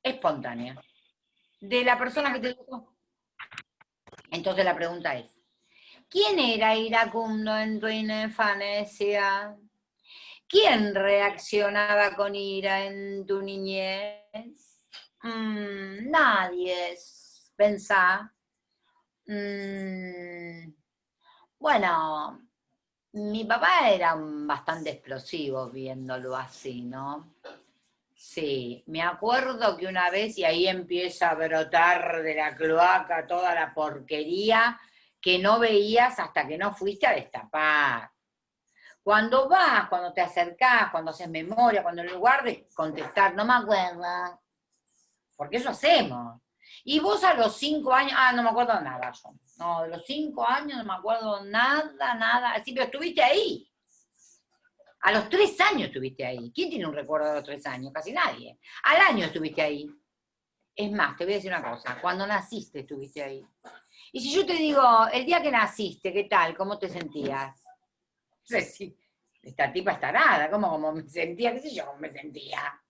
Speaker 1: espontánea, de la persona que te tocó. Entonces la pregunta es, ¿quién era iracundo en tu infancia? ¿Quién reaccionaba con ira en tu niñez? Mm, nadie, pensá. Mm, bueno, mi papá era bastante explosivo viéndolo así, ¿no? Sí, me acuerdo que una vez, y ahí empieza a brotar de la cloaca toda la porquería que no veías hasta que no fuiste a destapar. Cuando vas, cuando te acercás, cuando haces memoria, cuando en lugar de contestar, no me acuerdo, porque eso hacemos. Y vos a los cinco años, ah, no me acuerdo nada yo. No, de los cinco años no me acuerdo nada, nada. Así, pero estuviste ahí. A los tres años estuviste ahí. ¿Quién tiene un recuerdo de los tres años? Casi nadie. Al año estuviste ahí. Es más, te voy a decir una cosa. Cuando naciste estuviste ahí. Y si yo te digo, el día que naciste, ¿qué tal? ¿Cómo te sentías? Esta tipa está nada, ¿cómo, cómo me sentía? ¿Qué sé yo cómo me sentía?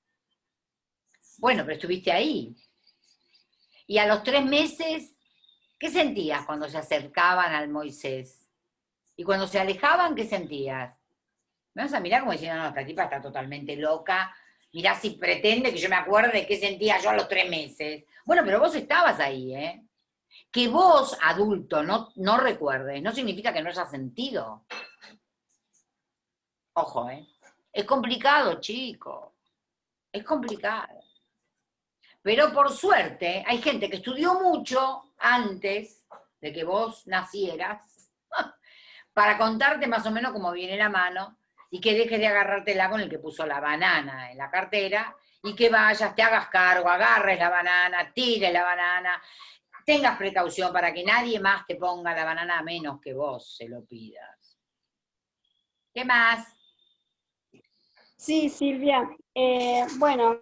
Speaker 1: Bueno, pero estuviste ahí. Y a los tres meses, ¿qué sentías cuando se acercaban al Moisés? Y cuando se alejaban, ¿qué sentías? Me vas a mirar como diciendo, no, esta tipa está totalmente loca. Mirá si pretende que yo me acuerde de qué sentía yo a los tres meses. Bueno, pero vos estabas ahí, ¿eh? Que vos, adulto, no, no recuerdes, no significa que no hayas sentido. Ojo, ¿eh? Es complicado, chico. Es complicado. Pero por suerte, hay gente que estudió mucho antes de que vos nacieras (laughs) para contarte más o menos cómo viene la mano y que dejes de agarrártela con el que puso la banana en la cartera y que vayas, te hagas cargo, agarres la banana, tires la banana, tengas precaución para que nadie más te ponga la banana a menos que vos se lo pidas. ¿Qué más?
Speaker 2: Sí, Silvia. Eh, bueno,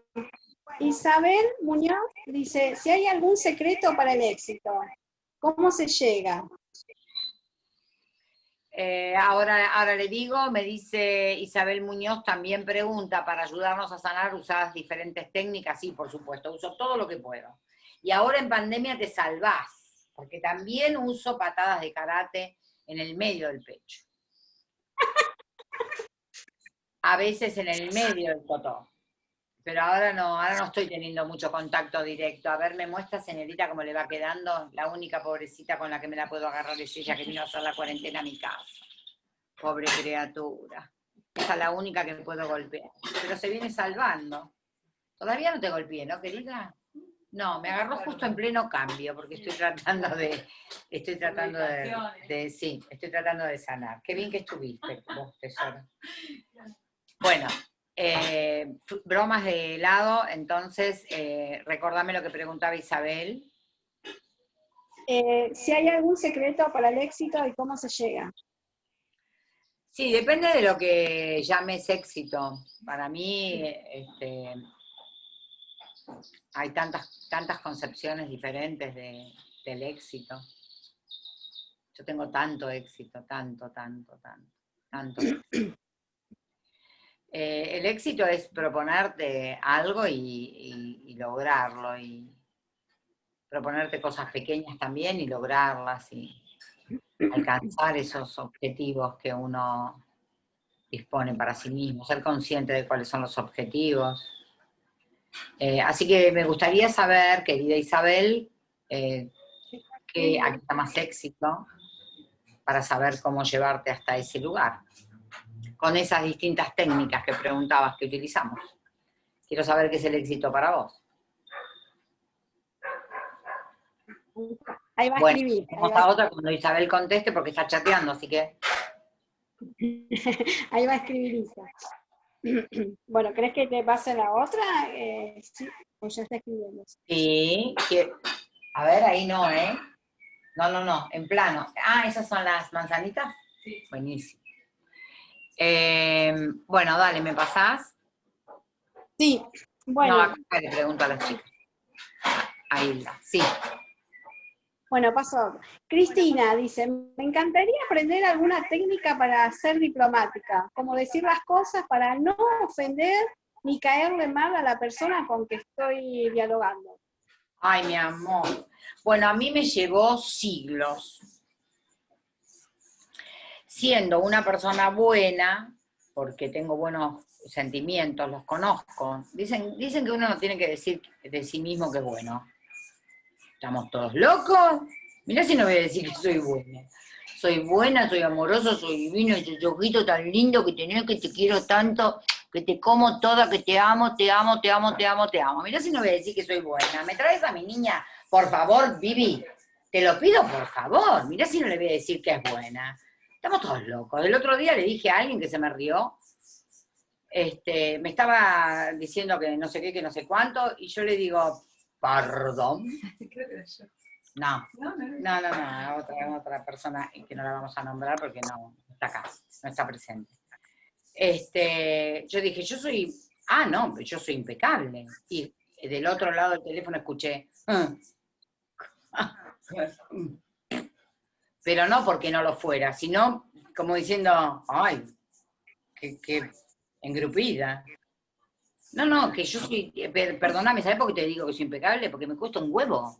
Speaker 2: Isabel Muñoz dice, si hay algún secreto para el éxito, ¿cómo se llega?
Speaker 1: Eh, ahora, ahora le digo, me dice Isabel Muñoz, también pregunta, para ayudarnos a sanar, ¿usas diferentes técnicas? Sí, por supuesto, uso todo lo que puedo. Y ahora en pandemia te salvás, porque también uso patadas de karate en el medio del pecho. A veces en el medio del totó. Pero ahora no, ahora no estoy teniendo mucho contacto directo. A ver, me muestra, señorita, cómo le va quedando. La única pobrecita con la que me la puedo agarrar es ella que vino a hacer la cuarentena a mi casa. Pobre criatura. Esa es la única que puedo golpear. Pero se viene salvando. Todavía no te golpeé, ¿no, querida? No, me agarró justo en pleno cambio, porque estoy tratando de, estoy tratando de, sí, estoy tratando de sanar. Qué bien que estuviste, vos, tesoro. Bueno, eh, bromas de lado, entonces, eh, recordame lo que preguntaba Isabel.
Speaker 2: Eh, si hay algún secreto para el éxito y cómo se llega.
Speaker 1: Sí, depende de lo que llames éxito. Para mí, este, hay tantas, tantas concepciones diferentes del éxito. Yo tengo tanto éxito, tanto, tanto, tanto, tanto. (clears throat) Eh, el éxito es proponerte algo y, lograrlo, y proponerte cosas pequeñas también y lograrlas, y alcanzar esos objetivos que uno dispone para sí mismo, ser consciente de cuáles son los objetivos. Eh, así que me gustaría saber, querida Isabel, eh, qué aquí está más éxito para saber cómo llevarte hasta ese lugar con esas distintas técnicas que preguntabas que utilizamos. Quiero saber qué es el éxito para vos.
Speaker 2: Ahí va a escribir.
Speaker 1: Vamos a otra cuando Isabel conteste porque está chateando, así que... (laughs)
Speaker 2: Ahí va a escribir Isa. (clears throat) Bueno, ¿crees que te pase la otra? Eh, sí, pues ya está escribiendo.
Speaker 1: Sí, a ver, ahí no, ¿eh? No, no, no, en plano. Ah, ¿esas son las manzanitas? Sí. Buenísimo. Eh, bueno, dale, ¿me pasás?
Speaker 2: Sí, bueno.
Speaker 1: No, acá le pregunto a las chicas. Ahí, sí.
Speaker 2: Bueno, paso Cristina dice, me encantaría aprender alguna técnica para ser diplomática, como decir las cosas para no ofender ni caerle mal a la persona con que estoy dialogando.
Speaker 1: Ay, mi amor. Bueno, a mí me llevó siglos siendo una persona buena, porque tengo buenos sentimientos, los conozco, dicen, dicen que uno no tiene que decir de sí mismo que es bueno. ¿Estamos todos locos? Mirá si no voy a decir que soy buena. Soy buena, soy amoroso, soy divino, ese ojito tan lindo que tenés, que te quiero tanto, que te como toda, que te amo, te amo, te amo, te amo, te amo. Mirá si no voy a decir que soy buena. ¿Me traes a mi niña? Por favor, Vivi. Te lo pido, por favor. Mirá si no le voy a decir que es buena. Estamos todos locos. El otro día le dije a alguien que se me rió, este, me estaba diciendo que no sé qué, que no sé cuánto, y yo le digo, perdón. (laughs) No, no, no, no, otra, otra persona que no la vamos a nombrar porque no está acá, no está presente. Este, yo dije, yo soy, ah, no, yo soy impecable. Y del otro lado del teléfono escuché, (laughs) mm". Pero no porque no lo fuera, sino como diciendo, ay, qué, engrupida. No, no, que yo soy, perdóname, ¿sabes por qué te digo que soy impecable? Porque me cuesta un huevo.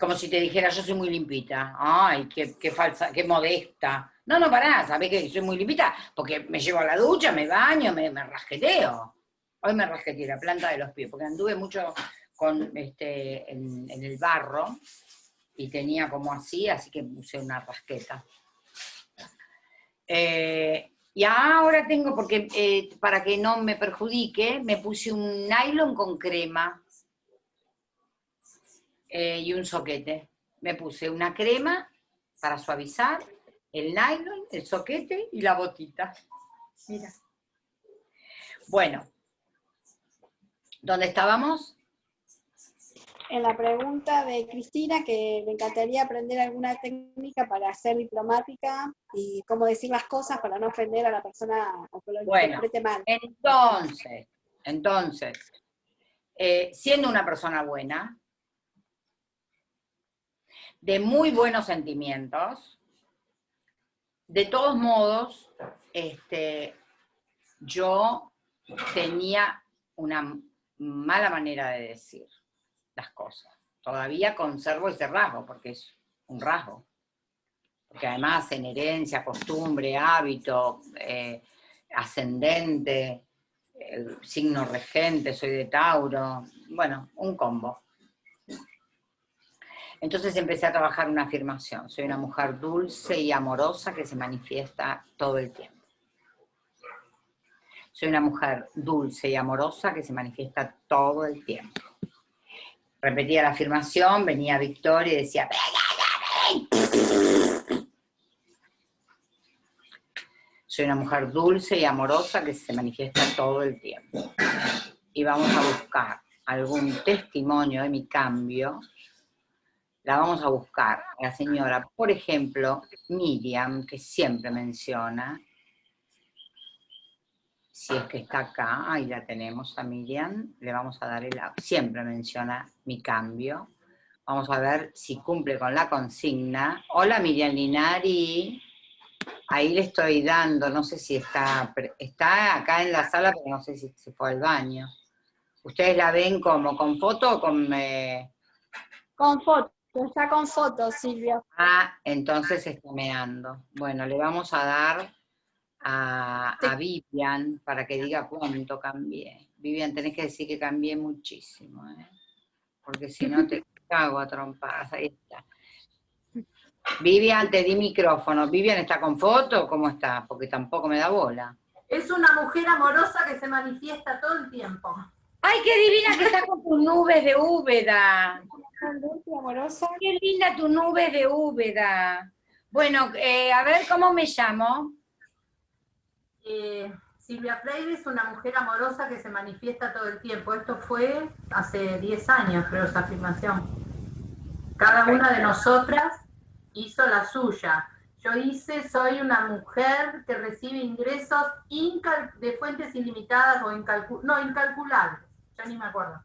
Speaker 1: Como si te dijera, yo soy muy limpita. Ay, qué, falsa, qué modesta. No, no, pará, ¿sabes que soy muy limpita? Porque me llevo a la ducha, me baño, me, me rasqueteo. Hoy me rasqueteé la planta de los pies, porque anduve mucho con, este, en el barro, y tenía como así, así que puse una rasqueta. Eh, y ahora tengo, porque eh, para que no me perjudique, me puse un nylon con crema eh, y un soquete. Me puse una crema para suavizar, el nylon, el soquete y la botita. Mira. Bueno, ¿dónde estábamos?
Speaker 2: En la pregunta de Cristina que le encantaría aprender alguna técnica para ser diplomática y cómo decir las cosas para no ofender a la persona o que lo
Speaker 1: Bueno,
Speaker 2: interprete mal.
Speaker 1: Entonces, entonces, eh, siendo una persona buena, de muy buenos sentimientos, de todos modos, este, yo tenía una mala manera de decir las cosas. Todavía conservo ese rasgo, porque es un rasgo. Porque además en herencia, costumbre, hábito, eh, ascendente, signo regente, soy de Tauro, bueno, un combo. Entonces empecé a trabajar una afirmación, soy una mujer dulce y amorosa que se manifiesta todo el tiempo. Soy una mujer dulce y amorosa que se manifiesta todo el tiempo. Repetía la afirmación, venía Victoria y decía, soy una mujer dulce y amorosa que se manifiesta todo el tiempo. Y vamos a buscar algún testimonio de mi cambio, la vamos a buscar. La señora, por ejemplo, Miriam, que siempre menciona, si es que está acá, ahí la tenemos a Miriam, le vamos a dar el... Siempre menciona mi cambio. Vamos a ver si cumple con la consigna. Hola Miriam Linari. Ahí le estoy dando, no sé si está, está acá en la sala, pero no sé si se fue al baño. ¿Ustedes la ven como con foto o con...? Eh?
Speaker 2: Con foto, está con foto, Silvia.
Speaker 1: Ah, entonces está meando. Bueno, le vamos a dar a, Vivian para que diga cuánto cambié. Vivian, tenés que decir que cambié muchísimo, ¿eh? porque si no te (laughs) cago a trompadas. Ahí está. Vivian, te di micrófono. ¿Vivian está con foto? ¿Cómo está? Porque tampoco me da bola.
Speaker 4: Es una mujer amorosa que se manifiesta todo el tiempo.
Speaker 1: ¡Ay, qué divina que está con tus nubes de Úbeda!
Speaker 2: amorosa.
Speaker 1: ¡Qué linda tu nube de Úbeda! Bueno, eh, a ver, ¿cómo me llamo?
Speaker 4: Eh, Silvia Freire es una mujer amorosa que se manifiesta todo el tiempo. Esto fue hace 10 años, creo, esa afirmación. Cada una de nosotras hizo la suya. Yo hice, soy una mujer que recibe ingresos de fuentes ilimitadas o no, incalculables. Ya ni me acuerdo.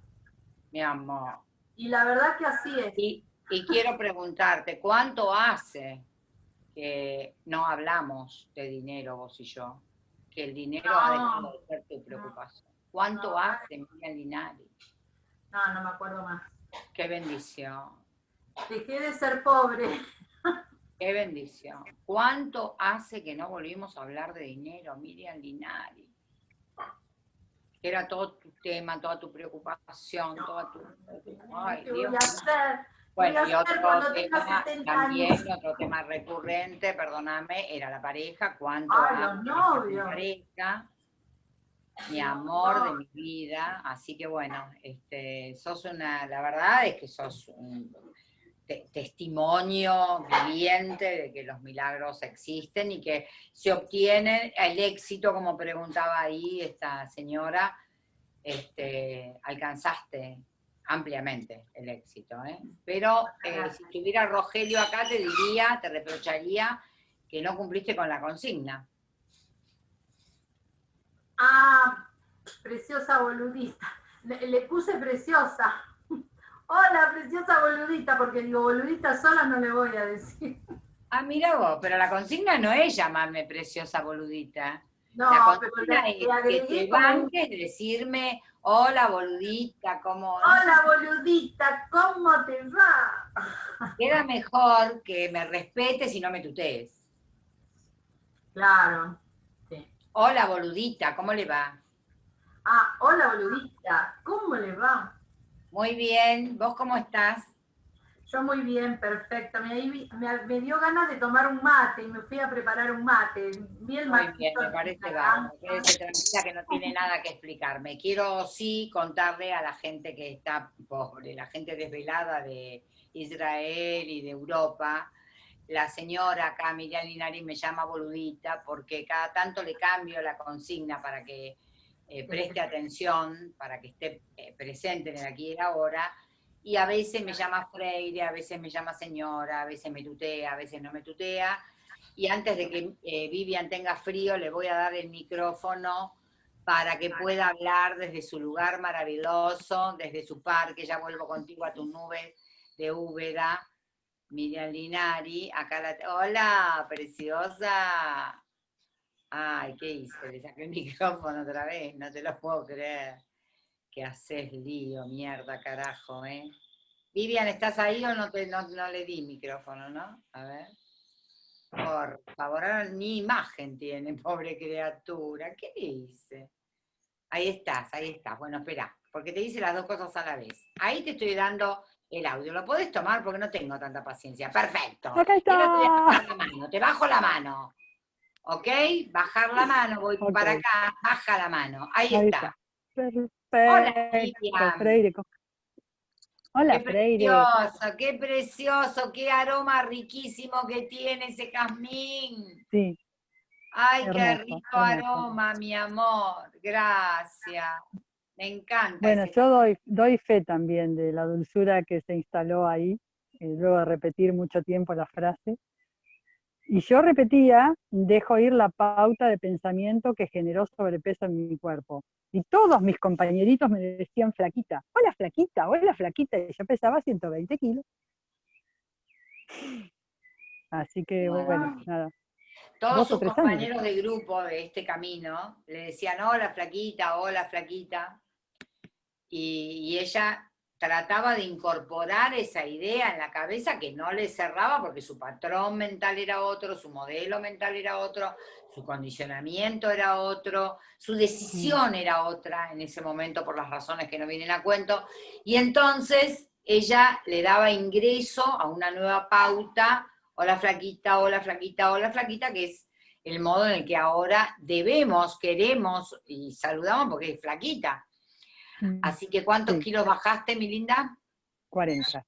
Speaker 1: Mi amor.
Speaker 4: Y la verdad que así es.
Speaker 1: Y, y quiero preguntarte, ¿cuánto hace que no hablamos de dinero vos y yo? Que el dinero ha dejado de ser tu preocupación. ¿Cuánto hace, Miriam Linari?
Speaker 4: No, no me acuerdo más.
Speaker 1: Qué bendición.
Speaker 4: Dejé de ser pobre.
Speaker 1: Qué bendición. ¿Cuánto hace que no volvimos a hablar de dinero, Miriam Linari? Era todo tu tema, toda tu preocupación, toda tu... Ay, Dios Bueno, y otro tema también, otro tema recurrente, perdóname, era la pareja, cuánto
Speaker 4: Ay, los
Speaker 1: pareja, mi amor de mi vida, así que bueno, este, sos una, la verdad es que sos un, testimonio viviente de que los milagros existen y que se obtiene el éxito, como preguntaba ahí esta señora, este, alcanzaste ampliamente el éxito. ¿eh? Pero eh, si tuviera Rogelio acá te diría, te reprocharía que no cumpliste con la consigna.
Speaker 4: Ah, preciosa boludita. le puse preciosa. Hola, preciosa boludita, porque digo, boludita sola no le voy a decir.
Speaker 1: Ah, mira vos, pero la consigna no es llamarme preciosa boludita.
Speaker 4: No,
Speaker 1: la consigna es que te banques decirme, hola boludita, ¿cómo?
Speaker 4: Hola boludita, ¿cómo te va?
Speaker 1: Queda mejor que me respetes y no me tutees.
Speaker 4: Claro,
Speaker 1: sí. Hola boludita, ¿cómo le va?
Speaker 4: Ah, hola boludita, ¿cómo le va?
Speaker 1: Muy bien, ¿vos cómo estás?
Speaker 4: Yo muy bien, perfecto. Me, me, dio ganas de tomar un mate y me fui a preparar un mate.
Speaker 1: muy bien, me parece bárbaro. Quédese tranquila que no tiene nada que explicarme. Quiero sí contarle a la gente que está pobre, la gente desvelada de Israel y de Europa. La señora acá, Miriam Linares, me llama boludita porque cada tanto le cambio la consigna para que eh, preste atención para que esté eh, presente en el aquí y ahora, y a veces me llama Freire, a veces me llama señora, a veces me tutea, a veces no me tutea. Y antes de que eh, Vivian tenga frío, le voy a dar el micrófono para que pueda hablar desde su lugar maravilloso, desde su parque. Ya vuelvo contigo a tus nubes de Úbeda. Miriam Linari, acá la... Hola, preciosa. Ay, ¿qué hice? Le saqué el micrófono otra vez, no te lo puedo creer. ¿Qué haces lío, mierda, carajo, eh? Vivian, ¿estás ahí o no, te, no, le di micrófono, no? A ver. Por favor, ni imagen tiene, (laughs) pobre criatura. ¿Qué dice? Ahí estás, ahí estás. Bueno, espera, porque te dice las dos cosas a la vez. Ahí te estoy dando el audio. ¿Lo puedes tomar? Porque no tengo tanta paciencia. Perfecto.
Speaker 5: Acá está.
Speaker 1: Te bajo la mano. ¿Ok? Bajar la mano, voy para acá, baja la mano. Ahí, está.
Speaker 5: Perfecto. Hola, Freire. Hola,
Speaker 1: qué Precioso, qué precioso, qué aroma riquísimo que tiene ese jazmín.
Speaker 5: Sí.
Speaker 1: Ay, qué rico aroma, mi amor. Gracias. Me encanta.
Speaker 5: Bueno, yo doy, doy fe también de la dulzura que se instaló ahí, eh, luego de repetir mucho tiempo la frase. Y yo repetía, dejo ir la pauta de pensamiento que generó sobrepeso en mi cuerpo. Y todos mis compañeritos me decían flaquita, hola flaquita, hola flaquita, y yo pesaba 120 kilos. Así que bueno, nada.
Speaker 1: Todos sus compañeros de grupo de este camino le decían, hola flaquita, hola flaquita. y ella trataba de incorporar esa idea en la cabeza que no le cerraba porque su patrón mental era otro, su modelo mental era otro, su condicionamiento era otro, su decisión era otra en ese momento por las razones que no vienen a cuento, y entonces ella le daba ingreso a una nueva pauta, hola flaquita, hola flaquita, hola flaquita, que es el modo en el que ahora debemos, queremos y saludamos porque es flaquita. Así que, ¿cuántos kilos bajaste, mi linda?
Speaker 5: 40.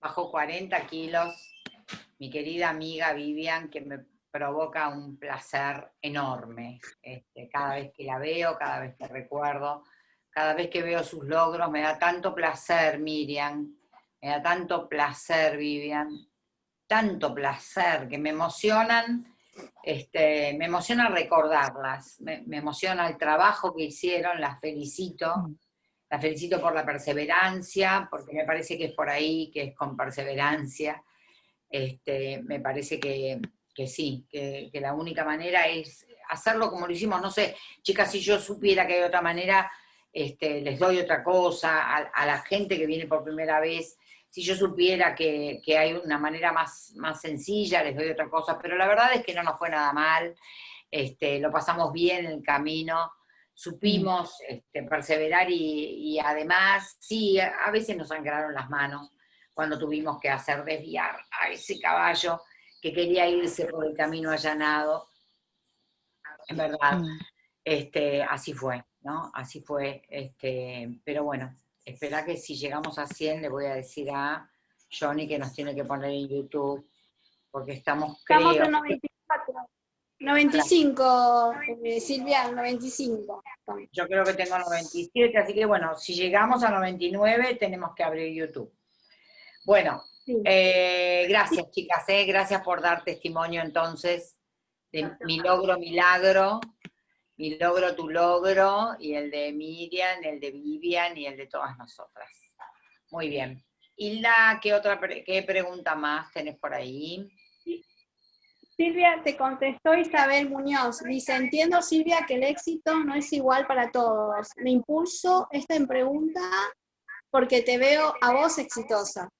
Speaker 1: Bajó 40 kilos, mi querida amiga Vivian, que me provoca un placer enorme. Este, cada vez que la veo, cada vez que recuerdo, cada vez que veo sus logros, me da tanto placer, Miriam, me da tanto placer, Vivian, tanto placer, que me emocionan este, me emociona recordarlas, me, emociona el trabajo que hicieron, las felicito, mm. las felicito por la perseverancia, porque me parece que es por ahí, que es con perseverancia, este, me parece que, sí, que, la única manera es hacerlo como lo hicimos, no sé, chicas, si yo supiera que hay otra manera, este, les doy otra cosa, a la gente que viene por primera vez, si yo supiera que, hay una manera más, más sencilla, les doy otra cosa, pero la verdad es que no nos fue nada mal, este, lo pasamos bien en el camino, supimos este, perseverar y, además, sí, a veces nos sangraron las manos cuando tuvimos que hacer desviar a ese caballo que quería irse por el camino allanado. En verdad, mm. este, así fue, ¿no? Así fue, este, pero bueno, espera que si llegamos a 100 le voy a decir a Johnny que nos tiene que poner en YouTube, porque estamos,
Speaker 2: Estamos en 94. 95, eh, Silvia, 95.
Speaker 1: Yo creo que tengo 97, así que bueno, si llegamos a 99 tenemos que abrir YouTube. Bueno, eh, gracias chicas, eh, gracias por dar testimonio entonces de mi logro milagro mi logro, tu logro, y el de Miriam, el de Vivian y el de todas nosotras. Muy bien. Hilda, ¿qué otra qué pregunta más tenés por ahí?
Speaker 2: Silvia, te contestó Isabel Muñoz. Dice, entiendo Silvia que el éxito no es igual para todos. Me impulso esta en pregunta porque te veo a vos exitosa.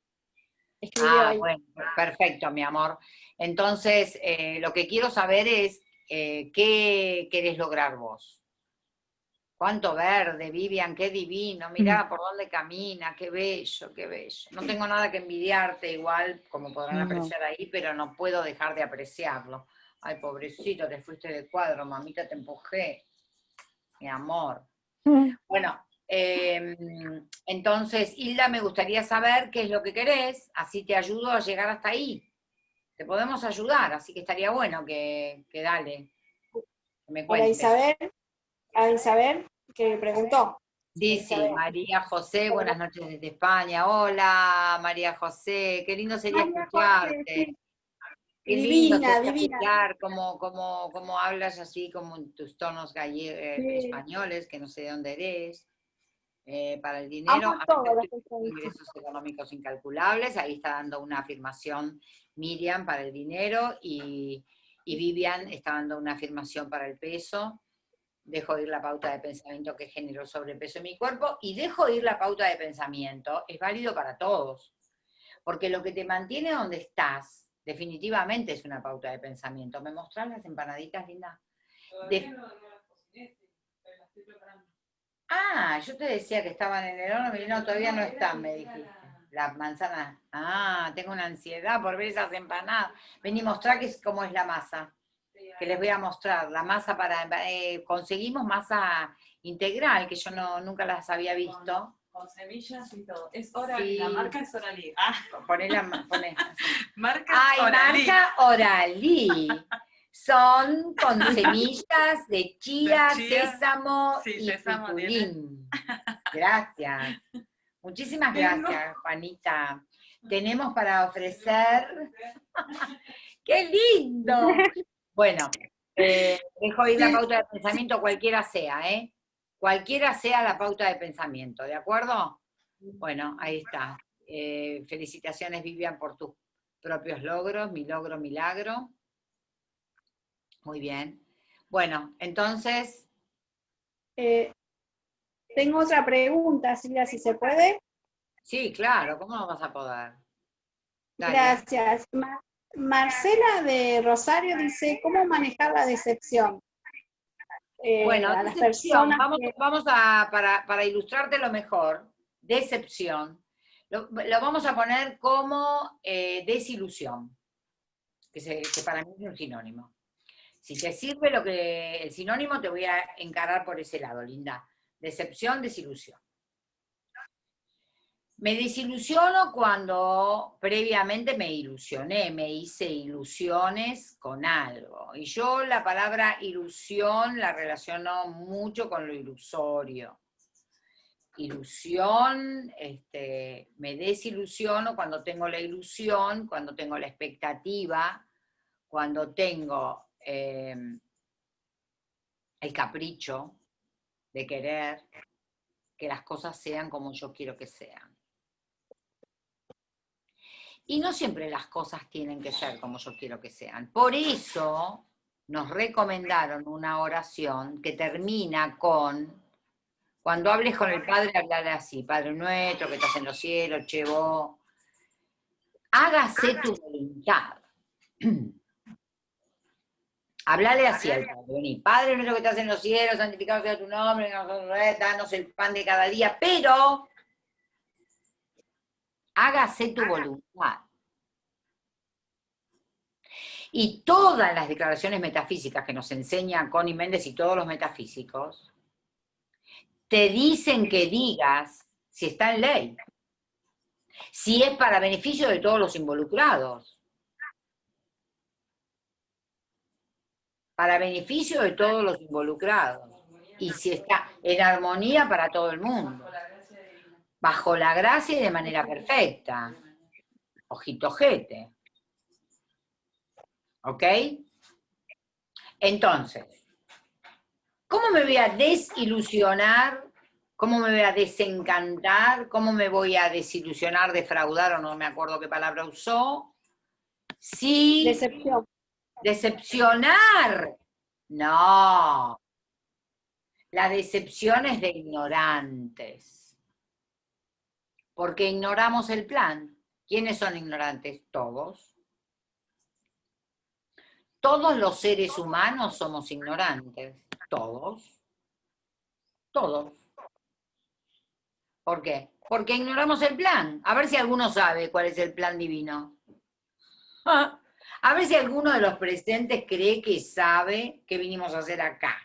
Speaker 1: ah, bueno, perfecto, mi amor. Entonces, eh, lo que quiero saber es eh, ¿qué querés lograr vos? Cuánto verde, Vivian, qué divino, mirá mm. por dónde camina, qué bello, qué bello. No tengo nada que envidiarte igual, como podrán apreciar ahí, pero no puedo dejar de apreciarlo. Ay, pobrecito, te fuiste de cuadro, mamita, te empujé. Mi amor. Mm. (laughs) Bueno, em, entonces, Hilda, me gustaría saber qué es lo que querés, así te ayudo a llegar hasta ahí te podemos ayudar, así que estaría bueno que, que dale,
Speaker 2: me cuentes. A Isabel, a Isabel, que preguntó.
Speaker 1: Sí, sí, María José, buenas noches desde España. Hola, María José, qué lindo sería escucharte. Qué lindo
Speaker 2: Divina,
Speaker 1: sería
Speaker 2: divina.
Speaker 1: escuchar cómo, cómo, cómo hablas así, como en tus tonos gallegos,
Speaker 2: Sí.
Speaker 1: españoles, que no sé de dónde eres. Eh, para el dinero,
Speaker 2: Amo
Speaker 1: a
Speaker 2: todo
Speaker 1: mí me
Speaker 2: lo que se dice.
Speaker 1: ingresos económicos incalculables, ahí está dando una afirmación Miriam para el dinero y, y Vivian está dando una afirmación para el peso. Dejo ir la pauta de pensamiento que generó sobrepeso en mi cuerpo y dejo ir la pauta de pensamiento, es válido para todos. Porque lo que te mantiene donde estás, definitivamente es una pauta de pensamiento. ¿Me mostrás las empanaditas, linda? De- Ah, yo te decía que estaban en el horno, no, todavía no están, me dijiste. Las manzanas. Ah, tengo una ansiedad por ver esas empanadas. Vení, mostrá que es, cómo es la masa. Que les voy a mostrar. La masa para... eh, conseguimos masa integral, que yo no, nunca las había visto.
Speaker 6: Con semillas y todo. Es oral,
Speaker 1: Sí.
Speaker 6: la marca es Oralí. Ah,
Speaker 1: Poné la poné (laughs)
Speaker 6: marca
Speaker 1: Ay,
Speaker 6: Oralí.
Speaker 1: marca Oralí. Son con semillas de (laughs) chía,
Speaker 6: De chía,
Speaker 1: sésamo
Speaker 6: sí,
Speaker 1: y
Speaker 6: sésamo.
Speaker 1: Gracias. Muchísimas gracias, Juanita. Tenemos para ofrecer... (laughs) ¡Qué lindo! Bueno, eh, dejo ir la pauta de pensamiento cualquiera sea, ¿eh? Cualquiera sea la pauta de pensamiento, ¿de acuerdo? Bueno, ahí está. Eh, felicitaciones, Vivian, por tus propios logros, mi logro, milagro. Muy bien. Bueno, entonces,
Speaker 2: Eh, tengo otra pregunta, Silvia, si se puede.
Speaker 1: sí, claro, ¿cómo no vas a poder? Dale.
Speaker 2: Gracias. Ma- Marcela de Rosario dice, ¿cómo manejar la decepción? Eh,
Speaker 1: Bueno,
Speaker 2: a las
Speaker 1: decepción,
Speaker 2: personas
Speaker 1: vamos,
Speaker 2: que-
Speaker 1: vamos a, para, para ilustrarte lo mejor, decepción, lo, lo vamos a poner como eh, desilusión, que, se- que para mí es un sinónimo. Si te sirve lo que el sinónimo, te voy a encarar por ese lado, linda. Decepción, desilusión. Me desilusiono cuando previamente me ilusioné, me hice ilusiones con algo. Y yo la palabra ilusión la relaciono mucho con lo ilusorio. Ilusión, este, me desilusiono cuando tengo la ilusión, cuando tengo la expectativa, cuando tengo eh, el capricho de querer que las cosas sean como yo quiero que sean. Y no siempre las cosas tienen que ser como yo quiero que sean. Por eso nos recomendaron una oración que termina con, cuando hables con el Padre, hablarle así, Padre nuestro, que estás en los cielos, chevo, hágase tu voluntad. (clears throat) Hablale así al Padre, vení, Padre nuestro que estás en los cielos, santificado sea tu nombre, danos el pan de cada día, pero hágase tu voluntad. Y todas las declaraciones metafísicas que nos enseñan Connie Méndez y todos los metafísicos, te dicen que digas si está en ley, si es para beneficio de todos los involucrados. Para beneficio de todos los involucrados. Y si está en armonía para todo el mundo bajo la gracia y de manera perfecta. Ojito jete. ¿Ok? Entonces, ¿cómo me voy a desilusionar? ¿Cómo me voy a desencantar? ¿Cómo me voy a desilusionar, defraudar o no me acuerdo qué palabra usó? Si
Speaker 2: Decepción.
Speaker 1: Decepcionar. No. La decepción es de ignorantes porque ignoramos el plan. ¿Quiénes son ignorantes? Todos. Todos los seres humanos somos ignorantes. Todos. Todos. ¿Por qué? Porque ignoramos el plan. A ver si alguno sabe cuál es el plan divino. Ah, A ver si alguno de los presentes cree que sabe qué vinimos a hacer acá.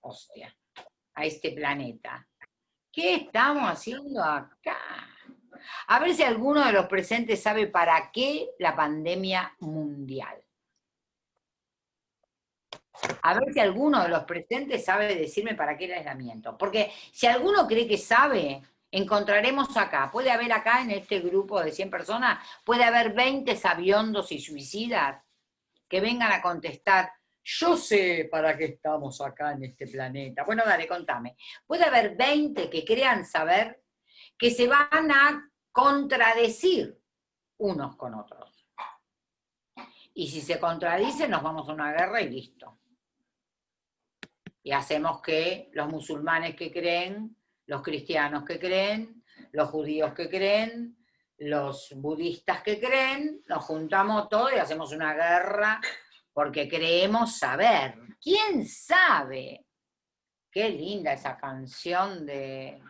Speaker 1: Hostia. A este planeta. ¿Qué estamos haciendo acá? A ver si alguno de los presentes sabe para qué la pandemia mundial. A ver si alguno de los presentes sabe decirme para qué el aislamiento. Porque si alguno cree que sabe, encontraremos acá, puede haber acá en este grupo de 100 personas, puede haber 20 sabiondos y suicidas que vengan a contestar, yo sé para qué estamos acá en este planeta. Bueno, dale, contame. Puede haber 20 que crean saber que se van a contradecir unos con otros. Y si se contradicen, nos vamos a una guerra y listo. Y hacemos que los musulmanes que creen, los cristianos que creen, los judíos que creen, los budistas que creen, nos juntamos todos y hacemos una guerra porque creemos saber. ¿Quién sabe? Qué linda esa canción de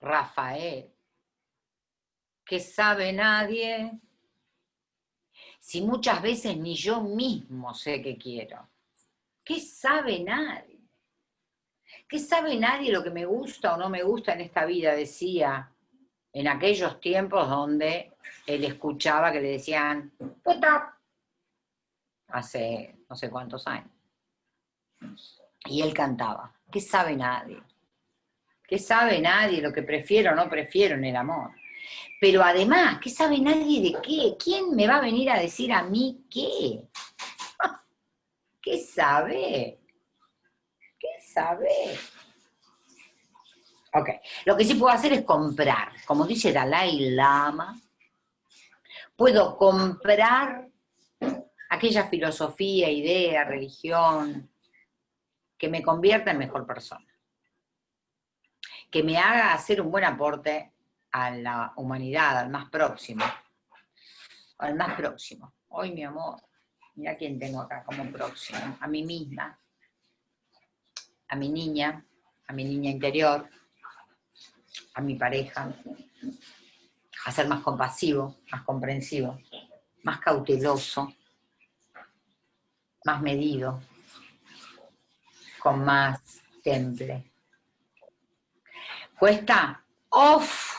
Speaker 1: Rafael. ¿Qué sabe nadie? Si muchas veces ni yo mismo sé qué quiero. ¿Qué sabe nadie? ¿Qué sabe nadie lo que me gusta o no me gusta en esta vida? Decía en aquellos tiempos donde él escuchaba que le decían, puta, hace no sé cuántos años. Y él cantaba, ¿qué sabe nadie? ¿Qué sabe nadie lo que prefiero o no prefiero en el amor? Pero además, ¿qué sabe nadie de qué? ¿Quién me va a venir a decir a mí qué? (laughs) ¿Qué sabe? ¿Qué sabe? Ok, lo que sí puedo hacer es comprar. Como dice Dalai Lama, puedo comprar aquella filosofía, idea, religión, que me convierta en mejor persona. Que me haga hacer un buen aporte a la humanidad, al más próximo. Al más próximo. Hoy, mi amor, mira quién tengo acá como próximo. A mí misma, a mi niña, a mi niña interior, a mi pareja, a ser más compasivo, más comprensivo, más cauteloso, más medido, con más temple. Cuesta off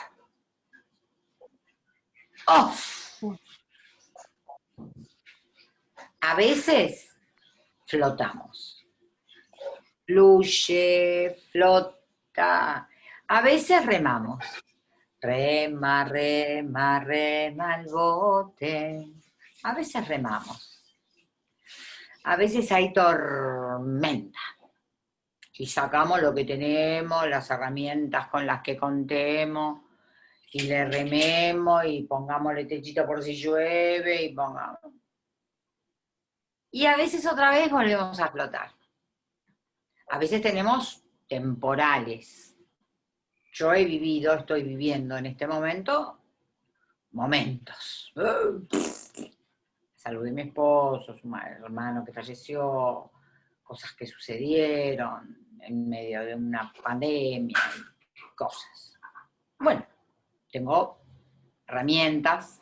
Speaker 1: a veces flotamos. Fluye, flota. A veces remamos. Rema, rema, rema el bote. A veces remamos. A veces hay tormenta. Y sacamos lo que tenemos, las herramientas con las que contemos, y le rememos y pongámosle techito por si llueve y pongamos. Y a veces otra vez volvemos a flotar. A veces tenemos temporales. Yo he vivido, estoy viviendo en este momento, momentos. Salud de mi esposo, su hermano que falleció, cosas que sucedieron en medio de una pandemia, cosas. Bueno, tengo herramientas.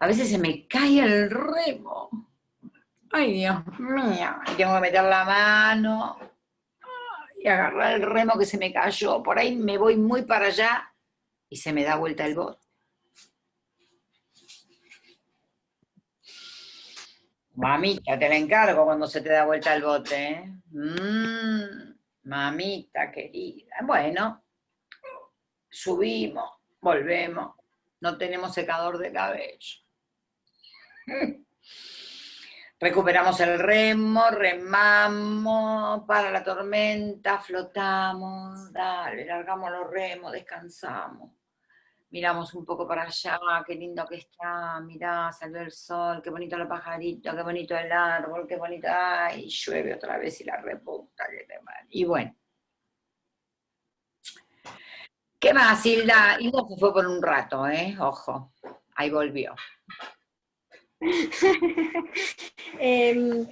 Speaker 1: A veces se me cae el remo. Ay, Dios mío. tengo que meter la mano y agarrar el remo que se me cayó. Por ahí me voy muy para allá y se me da vuelta el bote. Mamita, te la encargo cuando se te da vuelta el bote. ¿eh? Mm, mamita querida. Bueno, subimos, volvemos, no tenemos secador de cabello. Recuperamos el remo, remamos para la tormenta, flotamos, dale, largamos los remos, descansamos. Miramos un poco para allá, qué lindo que está, mirá, salió el sol, qué bonito los pajaritos, qué bonito el árbol, qué bonito, ay, llueve otra vez y la reputa, que te Y bueno, ¿Qué más, Hilda? Hilda se fue por un rato, ¿eh? Ojo, ahí volvió. (laughs)
Speaker 2: Em,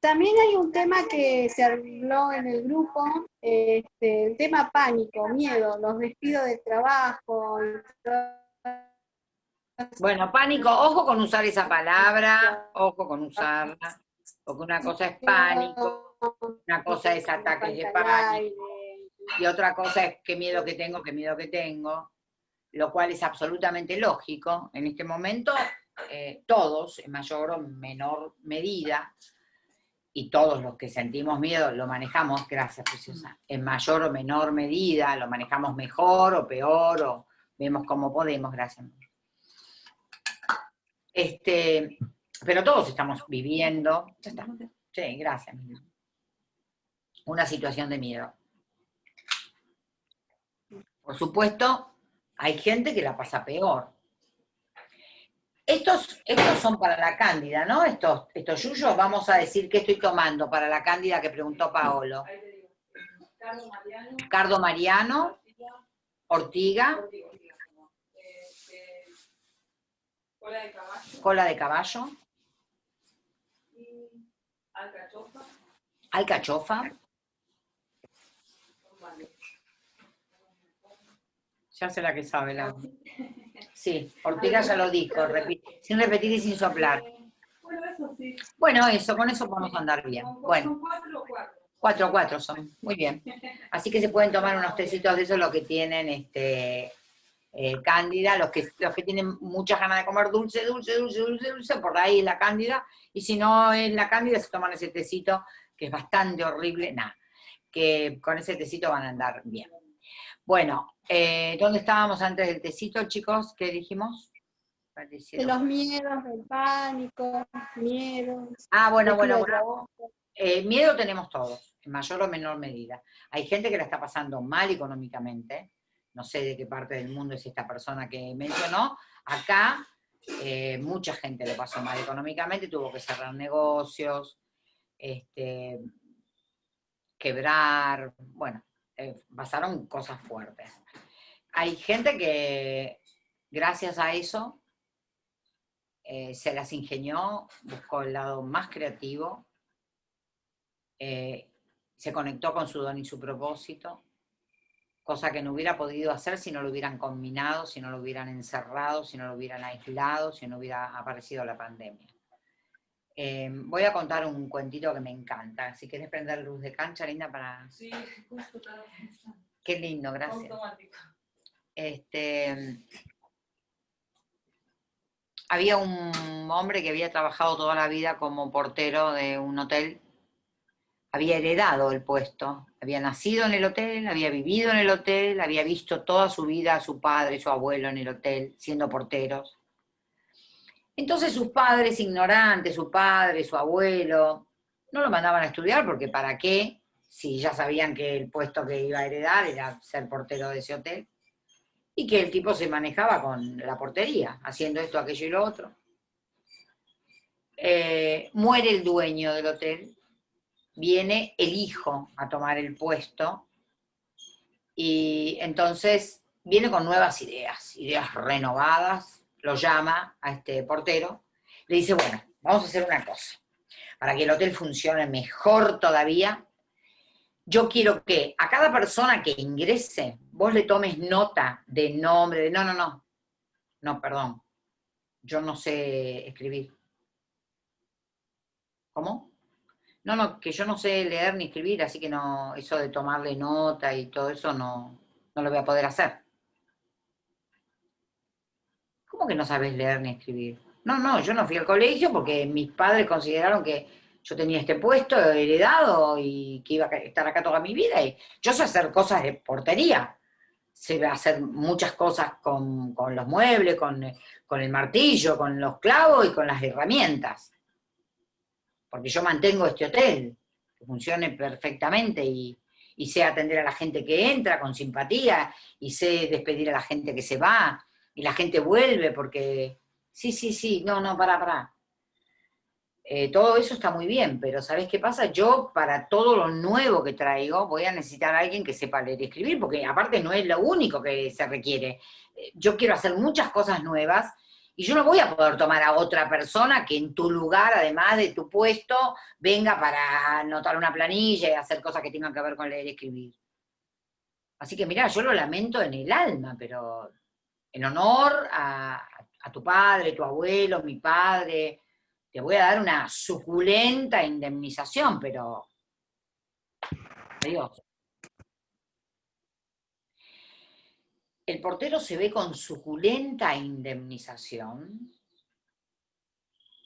Speaker 2: también hay un tema que se habló en el grupo, este, el tema pánico, miedo, los despidos de trabajo.
Speaker 1: Bueno, pánico, ojo con usar esa palabra, ojo con usarla, porque una cosa es pánico, una cosa es ataques de pánico y otra cosa es qué miedo que tengo, qué miedo que tengo, lo cual es absolutamente lógico. En este momento eh, todos, en mayor o menor medida, y todos los que sentimos miedo lo manejamos, gracias preciosa, en mayor o menor medida, lo manejamos mejor o peor, o vemos cómo podemos, gracias. Este, pero todos estamos viviendo, ya está, sí, gracias, una situación de miedo. Por supuesto, hay gente que la pasa peor. Estos, estos son para la cándida, ¿no? Estos, estos yuyos, vamos a decir qué estoy tomando para la cándida que preguntó Paolo.
Speaker 6: Cardo Mariano.
Speaker 1: Cardo Mariano, Ortiga,
Speaker 6: Este, cola de caballo.
Speaker 1: cola de caballo,
Speaker 6: alcachofa.
Speaker 1: alcachofa, ya sé la que sabe la... (laughs) Sí, Ortiga ya lo dijo, sin repetir y sin soplar.
Speaker 6: Bueno, eso sí.
Speaker 1: Bueno, eso, con eso podemos andar bien.
Speaker 6: Son-
Speaker 1: Bueno.
Speaker 6: Son cuatro o cuatro.
Speaker 1: Cuatro, cuatro son, muy bien. Así que se pueden tomar unos tecitos de eso, los que tienen este, eh, cándida, los que, los que tienen muchas ganas de comer dulce, dulce, dulce, dulce, dulce, por ahí es la cándida, y si no es la cándida, se toman ese tecito, que es bastante horrible, nada, que con ese tecito van a andar bien. Bueno, eh, ¿dónde estábamos antes del tecito, chicos? ¿Qué dijimos?
Speaker 2: De los miedos, del pánico, miedos.
Speaker 1: Ah, bueno, bueno, bueno. Eh, miedo tenemos todos, en mayor o menor medida. Hay gente que la está pasando mal económicamente, no sé de qué parte del mundo es esta persona que mencionó, acá eh, mucha gente le pasó mal económicamente, tuvo que cerrar negocios, este, quebrar, bueno, eh, pasaron cosas fuertes. Hay gente que gracias a eso eh, se las ingenió, buscó el lado más creativo, eh, se conectó con su don y su propósito, cosa que no hubiera podido hacer si no lo hubieran combinado, si no lo hubieran encerrado, si no lo hubieran aislado, si no hubiera aparecido la pandemia. Eh, voy a contar un cuentito que me encanta. Si quieres prender luz de cancha, linda, para...
Speaker 6: Sí, justo pensando.
Speaker 1: Qué lindo, gracias.
Speaker 6: Automático.
Speaker 1: Este, había un hombre que había trabajado toda la vida como portero de un hotel, había heredado el puesto, había nacido en el hotel, había vivido en el hotel, había visto toda su vida a su padre y su abuelo en el hotel, siendo porteros. Entonces sus padres ignorantes, su padre, su abuelo, no lo mandaban a estudiar porque ¿para qué? Si ya sabían que el puesto que iba a heredar era ser portero de ese hotel y que el tipo se manejaba con la portería, haciendo esto, aquello y lo otro. Eh, muere el dueño del hotel, viene el hijo a tomar el puesto, y entonces viene con nuevas ideas, ideas renovadas, lo llama a este portero, le dice, bueno, vamos a hacer una cosa, para que el hotel funcione mejor todavía, yo quiero que a cada persona que ingrese, vos le tomes nota de nombre, de no, no, no, no, perdón, yo no sé escribir. ¿Cómo? No, no, que yo no sé leer ni escribir, así que no, eso de tomarle nota y todo eso no, no lo voy a poder hacer. ¿Cómo que no sabes leer ni escribir? No, no, yo no fui al colegio porque mis padres consideraron que yo tenía este puesto heredado y que iba a estar acá toda mi vida. Y yo sé hacer cosas de portería. Sé hacer muchas cosas con, con los muebles, con, con el martillo, con los clavos y con las herramientas. Porque yo mantengo este hotel, que funcione perfectamente y, y sé atender a la gente que entra con simpatía y sé despedir a la gente que se va y la gente vuelve porque, sí, sí, sí, no, no, para, para. Eh, todo eso está muy bien, pero ¿sabés qué pasa? Yo, para todo lo nuevo que traigo, voy a necesitar a alguien que sepa leer y escribir, porque aparte no es lo único que se requiere. Eh, Yo quiero hacer muchas cosas nuevas y yo no voy a poder tomar a otra persona que en tu lugar, además de tu puesto, venga para anotar una planilla y hacer cosas que tengan que ver con leer y escribir. Así que mira, yo lo lamento en el alma, pero en honor a, tu padre, tu abuelo, mi padre, te voy a dar una suculenta indemnización, pero... Adiós. El portero se ve con suculenta indemnización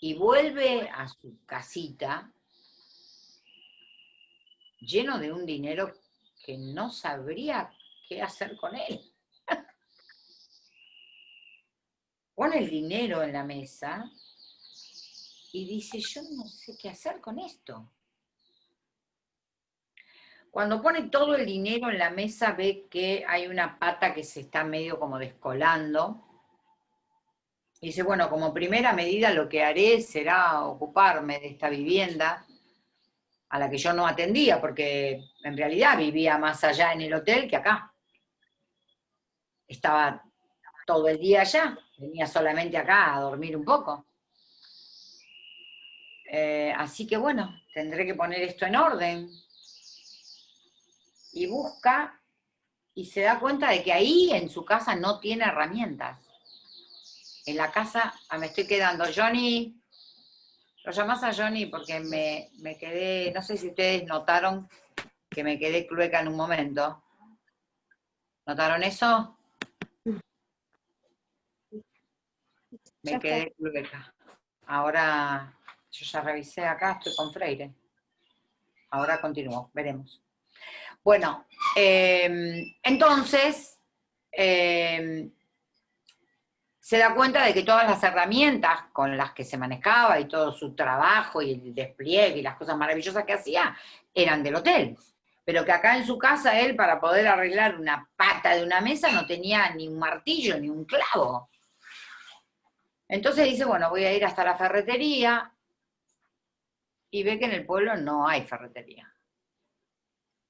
Speaker 1: y vuelve a su casita lleno de un dinero que no sabría qué hacer con él. Pone el dinero en la mesa y dice, yo no sé qué hacer con esto. Cuando pone todo el dinero en la mesa ve que hay una pata que se está medio como descolando. Y dice, bueno, como primera medida lo que haré será ocuparme de esta vivienda a la que yo no atendía, porque en realidad vivía más allá en el hotel que acá. Estaba todo el día allá, venía solamente acá a dormir un poco. Eh, así que bueno, tendré que poner esto en orden. Y busca y se da cuenta de que ahí en su casa no tiene herramientas. En la casa, ah, me estoy quedando, Johnny, lo llamás a Johnny porque me, me quedé, no sé si ustedes notaron que me quedé clueca en un momento. ¿Notaron eso? Me quedé clueca. Ahora, yo ya revisé acá, estoy con Freire. Ahora continúo, veremos. Bueno, em, entonces, em, se da cuenta de que todas las herramientas con las que se manejaba y todo su trabajo y el despliegue y las cosas maravillosas que hacía eran del hotel. Pero que acá en su casa él para poder arreglar una pata de una mesa no tenía ni un martillo ni un clavo. Entonces dice, bueno, voy a ir hasta la ferretería y ve que en el pueblo no hay ferretería.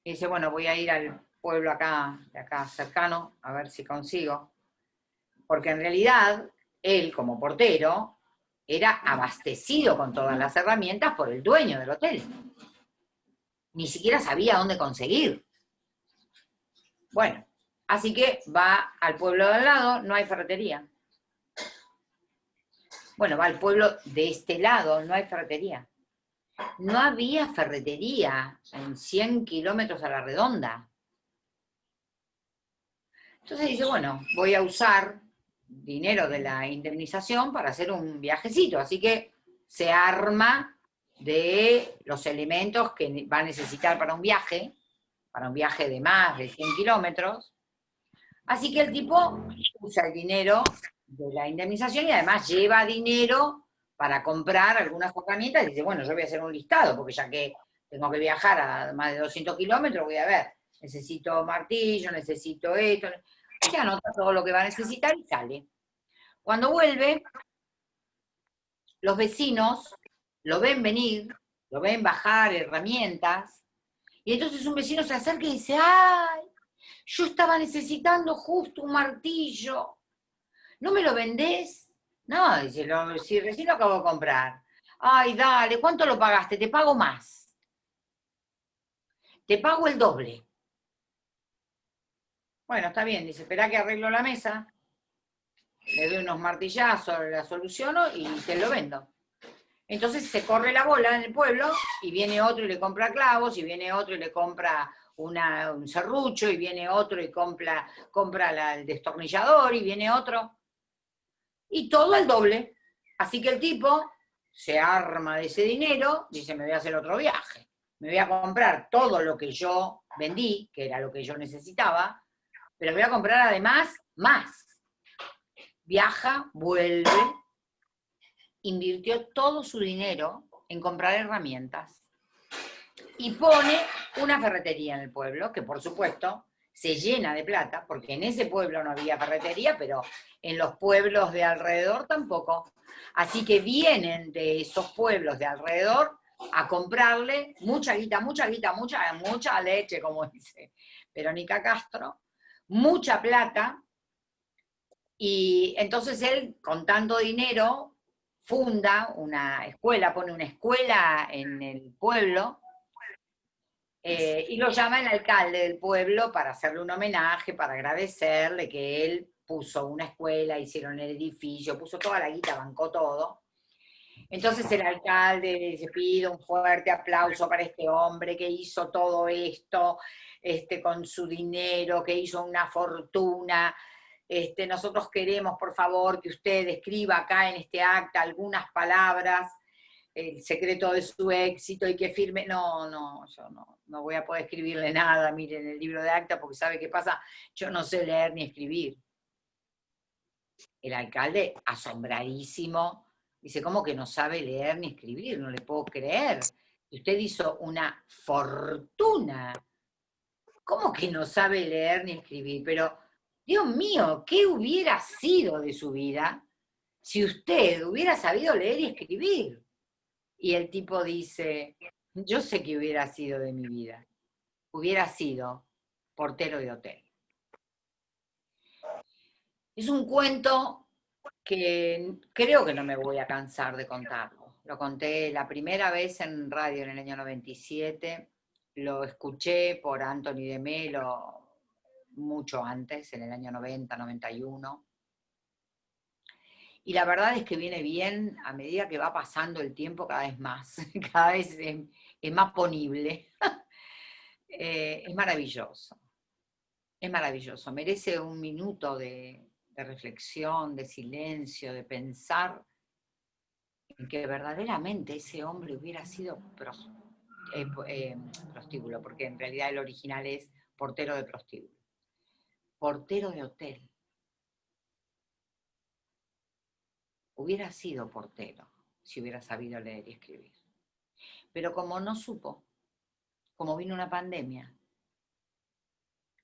Speaker 1: Y dice, bueno, voy a ir al pueblo acá, de acá cercano, a ver si consigo porque en realidad él como portero era abastecido con todas las herramientas por el dueño del hotel. Ni siquiera sabía dónde conseguir. Bueno, así que va al pueblo de al lado, no hay ferretería. Bueno, va al pueblo de este lado, no hay ferretería. No había ferretería en 100 kilómetros a la redonda. Entonces dice, bueno, voy a usar dinero de la indemnización para hacer un viajecito. Así que se arma de los elementos que va a necesitar para un viaje, para un viaje de más de 100 kilómetros. Así que el tipo usa el dinero de la indemnización y además lleva dinero para comprar algunas herramientas y dice, bueno, yo voy a hacer un listado, porque ya que tengo que viajar a más de 200 kilómetros, voy a ver, necesito martillo, necesito esto, se anota todo lo que va a necesitar y sale. Cuando vuelve, los vecinos lo ven venir, lo ven bajar herramientas, y entonces un vecino se acerca y dice, ¡ay! Yo estaba necesitando justo un martillo. ¿No me lo vendés? No, dice, si recién lo acabo de comprar. Ay, dale, ¿cuánto lo pagaste? Te pago más. Te pago el doble. Bueno, está bien, dice, espera que arreglo la mesa, le doy unos martillazos, la soluciono y te lo vendo. Entonces se corre la bola en el pueblo y viene otro y le compra clavos, y viene otro y le compra un serrucho, y viene otro y compra, compra el destornillador, y viene otro. Y todo el doble. Así que el tipo se arma de ese dinero, dice, me voy a hacer otro viaje. Me voy a comprar todo lo que yo vendí, que era lo que yo necesitaba, pero voy a comprar además más. Viaja, vuelve, invirtió todo su dinero en comprar herramientas y pone una ferretería en el pueblo, que por supuesto se llena de plata, porque en ese pueblo no había ferretería, pero en los pueblos de alrededor tampoco. Así que vienen de esos pueblos de alrededor a comprarle mucha guita, mucha guita, mucha, mucha leche, como dice Verónica Castro, mucha plata, y entonces él, con tanto dinero, funda una escuela, pone una escuela en el pueblo, eh, y lo llama el alcalde del pueblo para hacerle un homenaje, para agradecerle que él puso una escuela, hicieron el edificio, puso toda la guita, bancó todo. Entonces el alcalde le pido un fuerte aplauso para este hombre que hizo todo esto, este, con su dinero, que hizo una fortuna, este, nosotros queremos, por favor, que usted escriba acá en este acta algunas palabras, el secreto de su éxito y que firme. No, no, yo no, no voy a poder escribirle nada, miren, el libro de acta, porque sabe qué pasa, yo no sé leer ni escribir. El alcalde, asombradísimo, dice, ¿cómo que no sabe leer ni escribir? No le puedo creer. Usted hizo una fortuna. ¿Cómo que no sabe leer ni escribir? Pero, Dios mío, ¿qué hubiera sido de su vida si usted hubiera sabido leer y escribir? Y el tipo dice, yo sé que hubiera sido de mi vida. Hubiera sido portero de hotel. Es un cuento que creo que no me voy a cansar de contarlo. Lo conté la primera vez en radio en el año 97, lo escuché por Anthony de Melo mucho antes, en el año 90, 91. Y la verdad es que viene bien a medida que va pasando el tiempo cada vez más, (laughs) cada vez es, más ponible. (laughs) Eh, es maravilloso, es maravilloso, merece un minuto de, reflexión, de silencio, de pensar en que verdaderamente ese hombre hubiera sido eh, eh, prostíbulo, porque en realidad el original es portero de prostíbulo. Portero de hotel. Hubiera sido portero si hubiera sabido leer y escribir. Pero como no supo, como vino una pandemia,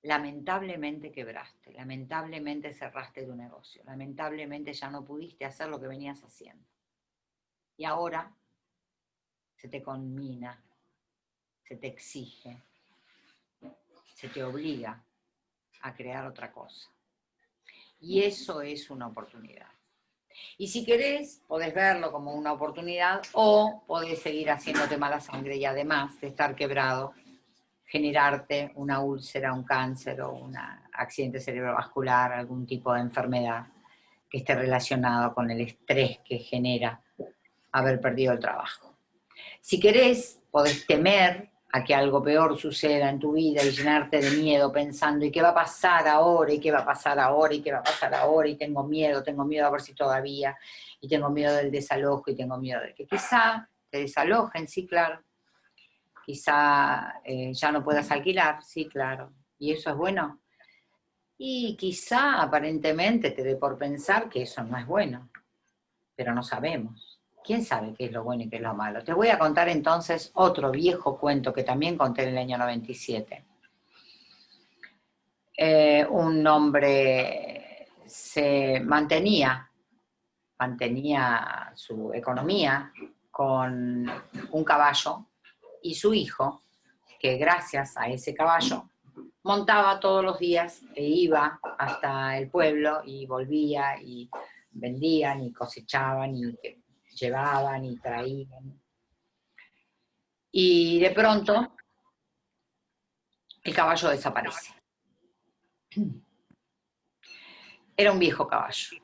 Speaker 1: lamentablemente quebraste, lamentablemente cerraste tu negocio, lamentablemente ya no pudiste hacer lo que venías haciendo. Y ahora se te conmina, se te exige, se te obliga a crear otra cosa. Y eso es una oportunidad. Y si querés, podés verlo como una oportunidad o podés seguir haciéndote mala sangre y además de estar quebrado, generarte una úlcera, un cáncer o un accidente cerebrovascular, algún tipo de enfermedad que esté relacionado con el estrés que genera haber perdido el trabajo. Si querés, podés temer a que algo peor suceda en tu vida y llenarte de miedo pensando, ¿y qué va a pasar ahora? ¿Y qué va a pasar ahora? ¿Y qué va a pasar ahora? Y tengo miedo, tengo miedo a ver si todavía, y tengo miedo del desalojo, y tengo miedo de que quizá te desalojen, sí, claro. Quizá eh, ya no puedas alquilar, sí, claro. ¿Y eso es bueno? Y quizá aparentemente te dé por pensar que eso no es bueno, pero no sabemos. ¿Quién sabe qué es lo bueno y qué es lo malo? Te voy a contar entonces otro viejo cuento que también conté en el año 97. Eh, un hombre se mantenía, mantenía su economía con un caballo y su hijo, que gracias a ese caballo montaba todos los días e iba hasta el pueblo y volvía y vendían y cosechaban y llevaban y traían. Y de pronto el caballo desaparece. Era un viejo caballo,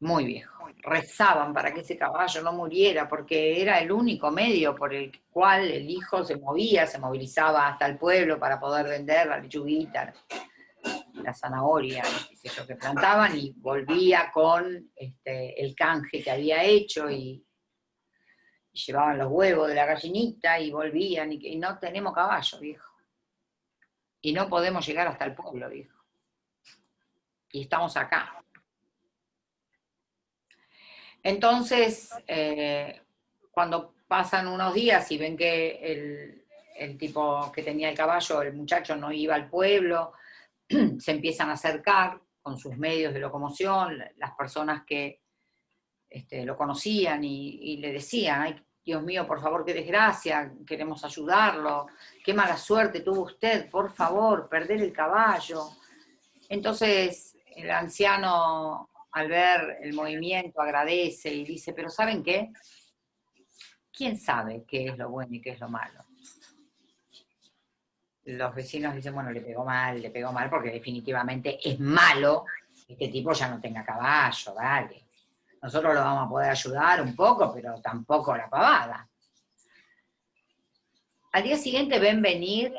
Speaker 1: muy viejo. Rezaban para que ese caballo no muriera, porque era el único medio por el cual el hijo se movía, se movilizaba hasta el pueblo para poder vender la lechuguita, la zanahoria, que plantaban, y volvía con este, el canje que había hecho, y, llevaban los huevos de la gallinita, y volvían, y, no tenemos caballo, viejo. Y no podemos llegar hasta el pueblo, viejo. Y estamos acá. Entonces, eh, cuando pasan unos días y ven que el, el tipo que tenía el caballo, el muchacho no iba al pueblo, (clears throat) se empiezan a acercar con sus medios de locomoción, las personas que este, lo conocían y, le decían, ay, Dios mío, por favor, qué desgracia, queremos ayudarlo, qué mala suerte tuvo usted, por favor, perder el caballo. Entonces el anciano, al ver el movimiento, agradece y dice, pero ¿saben qué? ¿Quién sabe qué es lo bueno y qué es lo malo? Los vecinos dicen, bueno, le pegó mal, le pegó mal, porque definitivamente es malo que este tipo ya no tenga caballo, dale. Nosotros lo vamos a poder ayudar un poco, pero tampoco la pavada. Al día siguiente ven venir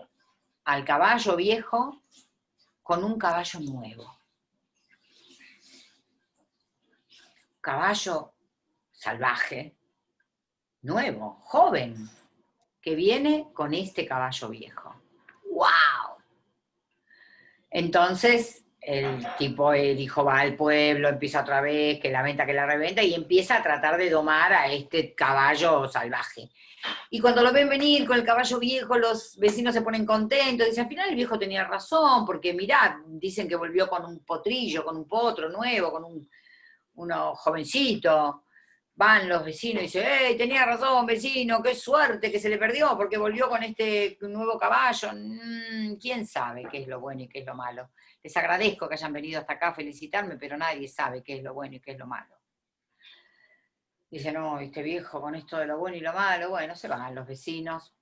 Speaker 1: al caballo viejo con un caballo nuevo. caballo salvaje, nuevo, joven, que viene con este caballo viejo. Entonces, el tipo, el hijo va al pueblo, empieza otra vez, que la venta, que la reventa, y empieza a tratar de domar a este caballo salvaje. Y cuando lo ven venir con el caballo viejo, los vecinos se ponen contentos, dicen, al final el viejo tenía razón, porque mirá, dicen que volvió con un potrillo, con un potro nuevo, con un uno jovencito. Van los vecinos y dicen, ¡eh, tenía razón, vecino, qué suerte que se le perdió, porque volvió con este nuevo caballo! Mm, ¿Quién sabe qué es lo bueno y qué es lo malo? Les agradezco que hayan venido hasta acá a felicitarme, pero nadie sabe qué es lo bueno y qué es lo malo. Dice, no, este viejo con esto de lo bueno y lo malo, bueno, se van los vecinos.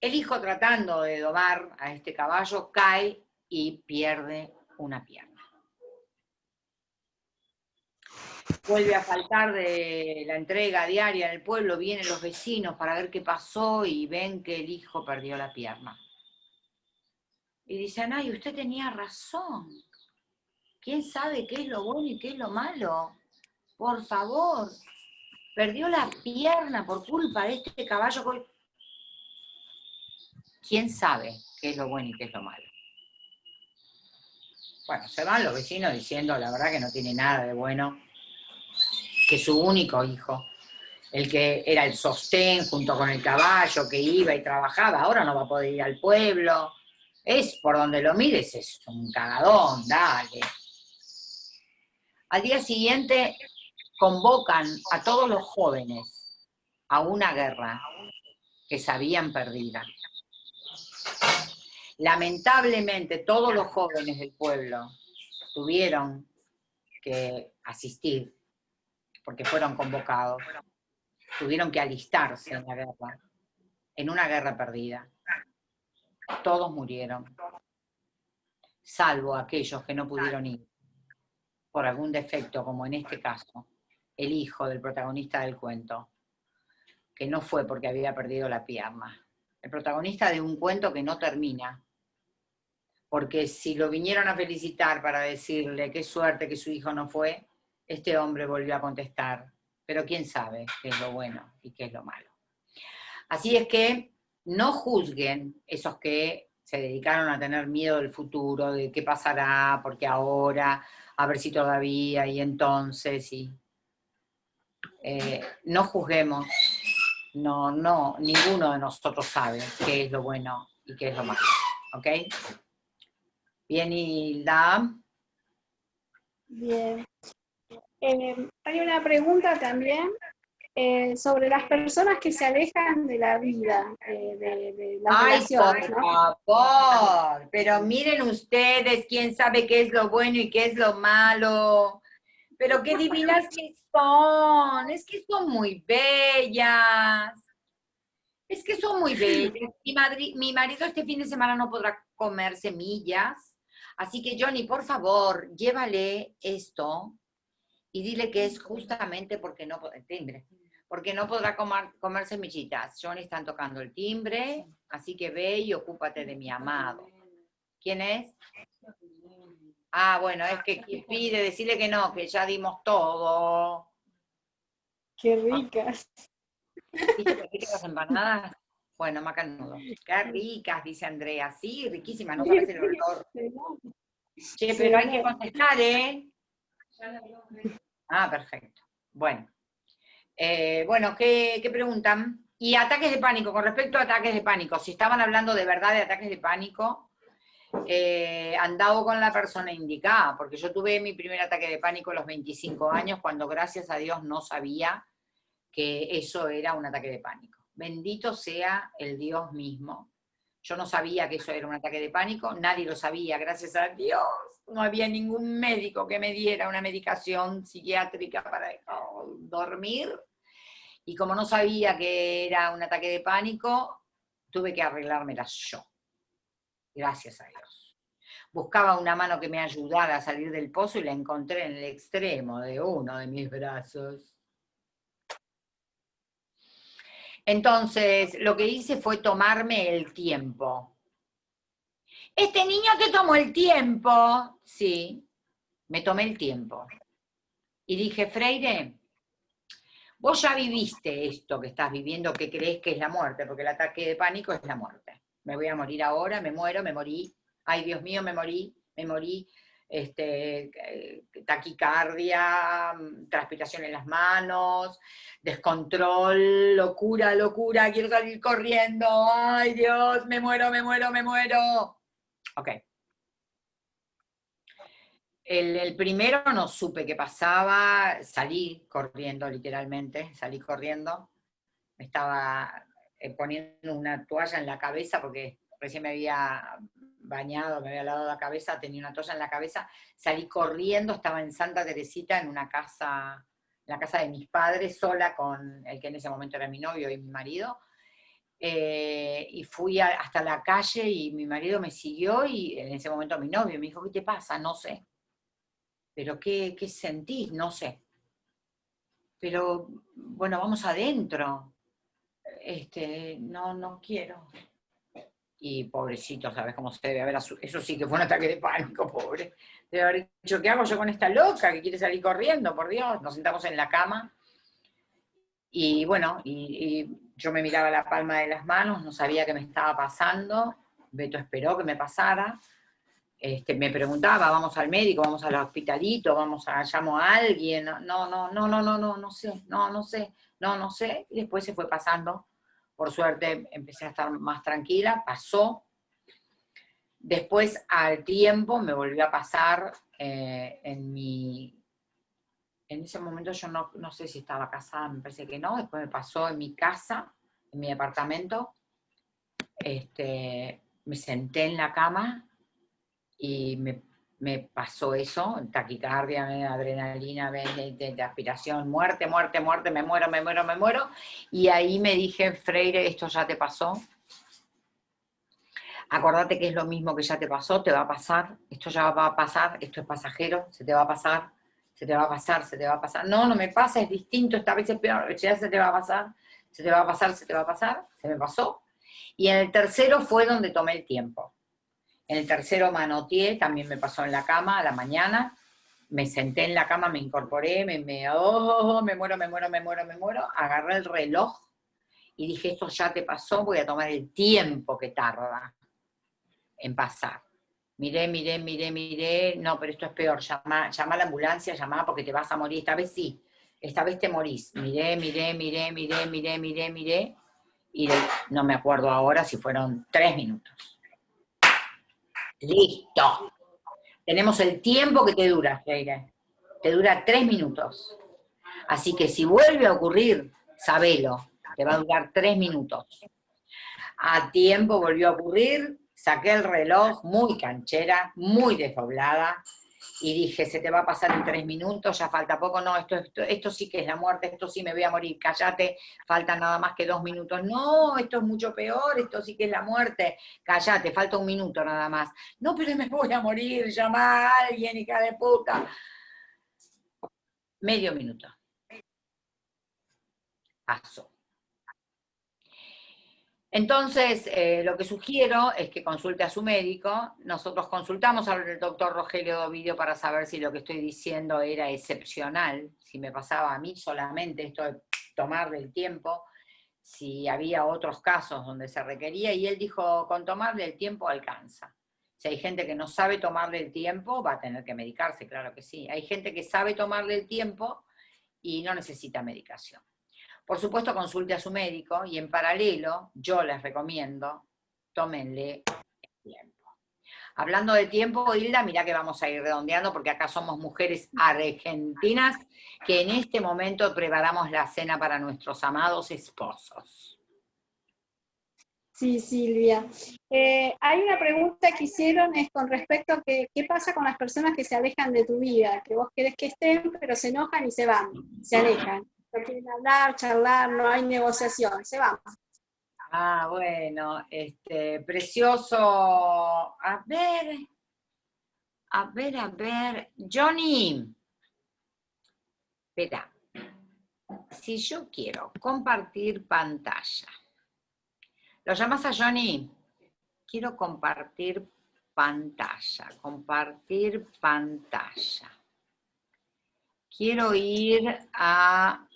Speaker 1: El hijo tratando de domar a este caballo cae y pierde una pierna. Vuelve a faltar de la entrega diaria en el pueblo, vienen los vecinos para ver qué pasó y ven que el hijo perdió la pierna. Y dicen, ay, usted tenía razón. ¿Quién sabe qué es lo bueno y qué es lo malo? Por favor, perdió la pierna por culpa de este caballo. ¿Quién sabe qué es lo bueno y qué es lo malo? Bueno, se van los vecinos diciendo, la verdad que no tiene nada de bueno que su único hijo, el que era el sostén junto con el caballo, que iba y trabajaba, ahora no va a poder ir al pueblo. Es, por donde lo mires, es un cagadón, dale. Al día siguiente convocan a todos los jóvenes a una guerra que sabían perdida. Lamentablemente todos los jóvenes del pueblo tuvieron que asistir, porque fueron convocados, tuvieron que alistarse en la guerra, en una guerra perdida. Todos murieron, salvo aquellos que no pudieron ir, por algún defecto, como en este caso, el hijo del protagonista del cuento, que no fue porque había perdido la pierna. El protagonista de un cuento que no termina, porque si lo vinieron a felicitar para decirle qué suerte que su hijo no fue, este hombre volvió a contestar, pero quién sabe qué es lo bueno y qué es lo malo. Así es que no juzguen esos que se dedicaron a tener miedo del futuro, de qué pasará, porque ahora, a ver si todavía, y entonces, y eh, no juzguemos, no, no, ninguno de nosotros sabe qué es lo bueno y qué es lo malo, ¿ok? Bien, Hilda.
Speaker 2: Bien. Eh, hay una pregunta también eh, sobre las personas que se alejan de la vida, eh, de, las
Speaker 1: Ay,
Speaker 2: relaciones,
Speaker 1: por
Speaker 2: ¿no?
Speaker 1: favor, pero miren ustedes quién sabe qué es lo bueno y qué es lo malo. Pero qué divinas que son, es que son muy bellas. Es que son muy bellas. Mi, madri- mi marido este fin de semana no podrá comer semillas, así que Johnny, por favor, llévale esto y dile que es justamente porque no, el timbre, porque no podrá comer, comer semillitas. Johnny están tocando el timbre, así que ve y ocúpate de mi amado. ¿Quién es? Ah, bueno, es que pide, decirle que no, que ya dimos todo.
Speaker 2: Qué ricas.
Speaker 1: ¿Viste qué ricas las empanadas? Bueno, macanudo. Qué ricas, dice Andrea. Sí, riquísimas, no sabes el olor. (laughs) Che, pero hay que contestar, ¿eh? Ah, perfecto. Bueno. Eh, bueno, ¿qué, preguntan? Y ataques de pánico, con respecto a ataques de pánico, si estaban hablando de verdad de ataques de pánico, eh, con la persona indicada, porque yo tuve mi primer ataque de pánico a los 25 años, cuando gracias a Dios no sabía que eso era un ataque de pánico. Bendito sea el Dios mismo. Yo no sabía que eso era un ataque de pánico, nadie lo sabía, gracias a Dios. No había ningún médico que me diera una medicación psiquiátrica para dormir. Y como no sabía que era un ataque de pánico, tuve que arreglármelas yo. Gracias a Dios. Buscaba una mano que me ayudara a salir del pozo y la encontré en el extremo de uno de mis brazos. Entonces, lo que hice fue tomarme el tiempo. Este niño te tomó el tiempo. Sí, me tomé el tiempo. Y dije, Freire, vos ya viviste esto que estás viviendo, que crees que es la muerte, porque el ataque de pánico es la muerte. Me voy a morir ahora, me muero, me morí, ay Dios mío, me morí, me morí, este, eh, taquicardia, transpiración en las manos, descontrol, locura, locura, quiero salir corriendo, ay Dios, me muero, me muero, me muero. Ok. El, el, primero no supe qué pasaba, salí corriendo literalmente, salí corriendo, me estaba eh, poniendo una toalla en la cabeza porque recién me había bañado, me había lavado la cabeza, tenía una toalla en la cabeza, salí corriendo, estaba en Santa Teresita, en una casa, en la casa de mis padres, sola con el que en ese momento era mi novio y mi marido, eh, y fui hasta la calle y mi marido me siguió y en ese momento mi novio me dijo, ¿qué te pasa? No sé. ¿Pero qué, qué sentís? No sé. Pero, bueno, vamos adentro. Este, no, no quiero y pobrecito, ¿sabes cómo se debe haber Eso sí que fue un ataque de pánico, pobre. Debe haber dicho, ¿qué hago yo con esta loca que quiere salir corriendo? Por Dios, nos sentamos en la cama. Y bueno, y, yo me miraba la palma de las manos, no sabía qué me estaba pasando. Beto esperó que me pasara. Este, me preguntaba, vamos al médico, vamos al hospitalito, vamos a, llamo a alguien. No, no, no, no, no, no, no, no sé, no, no sé, no, no sé. Y después se fue pasando por suerte empecé a estar más tranquila, pasó. Después, al tiempo, me volvió a pasar eh, en mi... En ese momento yo no, no, sé si estaba casada, me parece que no, después me pasó en mi casa, en mi departamento, este, me senté en la cama y me me pasó eso, taquicardia, adrenalina, aspiración, muerte, muerte, muerte, me muero, me muero, me muero. Y ahí me dije, Freire, esto ya te pasó. Acordate que es lo mismo que ya te pasó, te va a pasar, esto ya va a pasar, esto es pasajero, se te va a pasar, se te va a pasar, se te va a pasar. No, no me pasa, es distinto, esta vez es peor, ya se te va a pasar, se te va a pasar, se te va a pasar, se me pasó. Y en el tercero fue donde tomé el tiempo en el tercero manoteé, también me pasó en la cama a la mañana, me senté en la cama, me incorporé, me, me, oh, me muero, me muero, me muero, me muero, agarré el reloj y dije, esto ya te pasó, voy a tomar el tiempo que tarda en pasar. Miré, miré, miré, miré, no, pero esto es peor, llama, llama a la ambulancia, llama porque te vas a morir, esta vez sí, esta vez te morís. Miré, miré, miré, miré, miré, miré, miré, y no me acuerdo ahora si fueron tres minutos Listo. Tenemos el tiempo que te dura, Freire. Te dura tres minutos. Así que si vuelve a ocurrir, sabelo, te va a durar tres minutos. A tiempo volvió a ocurrir, saqué el reloj muy canchera, muy desdoblada, y dije, se te va a pasar en tres minutos, ya falta poco, no, esto, esto, esto sí que es la muerte, esto sí me voy a morir, cállate, faltan nada más que dos minutos, no, esto es mucho peor, esto sí que es la muerte, cállate, falta un minuto nada más, no, pero me voy a morir, llama a alguien, hija de puta. Medio minuto. Paso. Entonces, eh, lo que sugiero es que consulte a su médico. Nosotros consultamos al doctor Rogelio Dovidio para saber si lo que estoy diciendo era excepcional, si me pasaba a mí solamente esto de tomarle el tiempo, si había otros casos donde se requería, y él dijo, con tomarle el tiempo alcanza. Si hay gente que no sabe tomarle el tiempo, va a tener que medicarse, claro que sí. Hay gente que sabe tomarle el tiempo y no necesita medicación. Por supuesto, consulte a su médico y en paralelo, yo les recomiendo, tómenle tiempo. Hablando de tiempo, Hilda, mira que vamos a ir redondeando porque acá somos mujeres argentinas que en este momento preparamos la cena para nuestros amados esposos.
Speaker 2: Sí, Silvia. Eh, hay una pregunta que hicieron, es con respecto a qué pasa con las personas que se alejan de tu vida, que vos querés que estén, pero se enojan y se van, se alejan quieren hablar, charlar, no hay negociación, se van.
Speaker 1: Ah, bueno, este, precioso. A ver, a ver, a ver. Johnny, espera. Si yo quiero compartir pantalla, ¿lo llamas a Johnny? Quiero compartir pantalla, compartir pantalla. quiero ir a,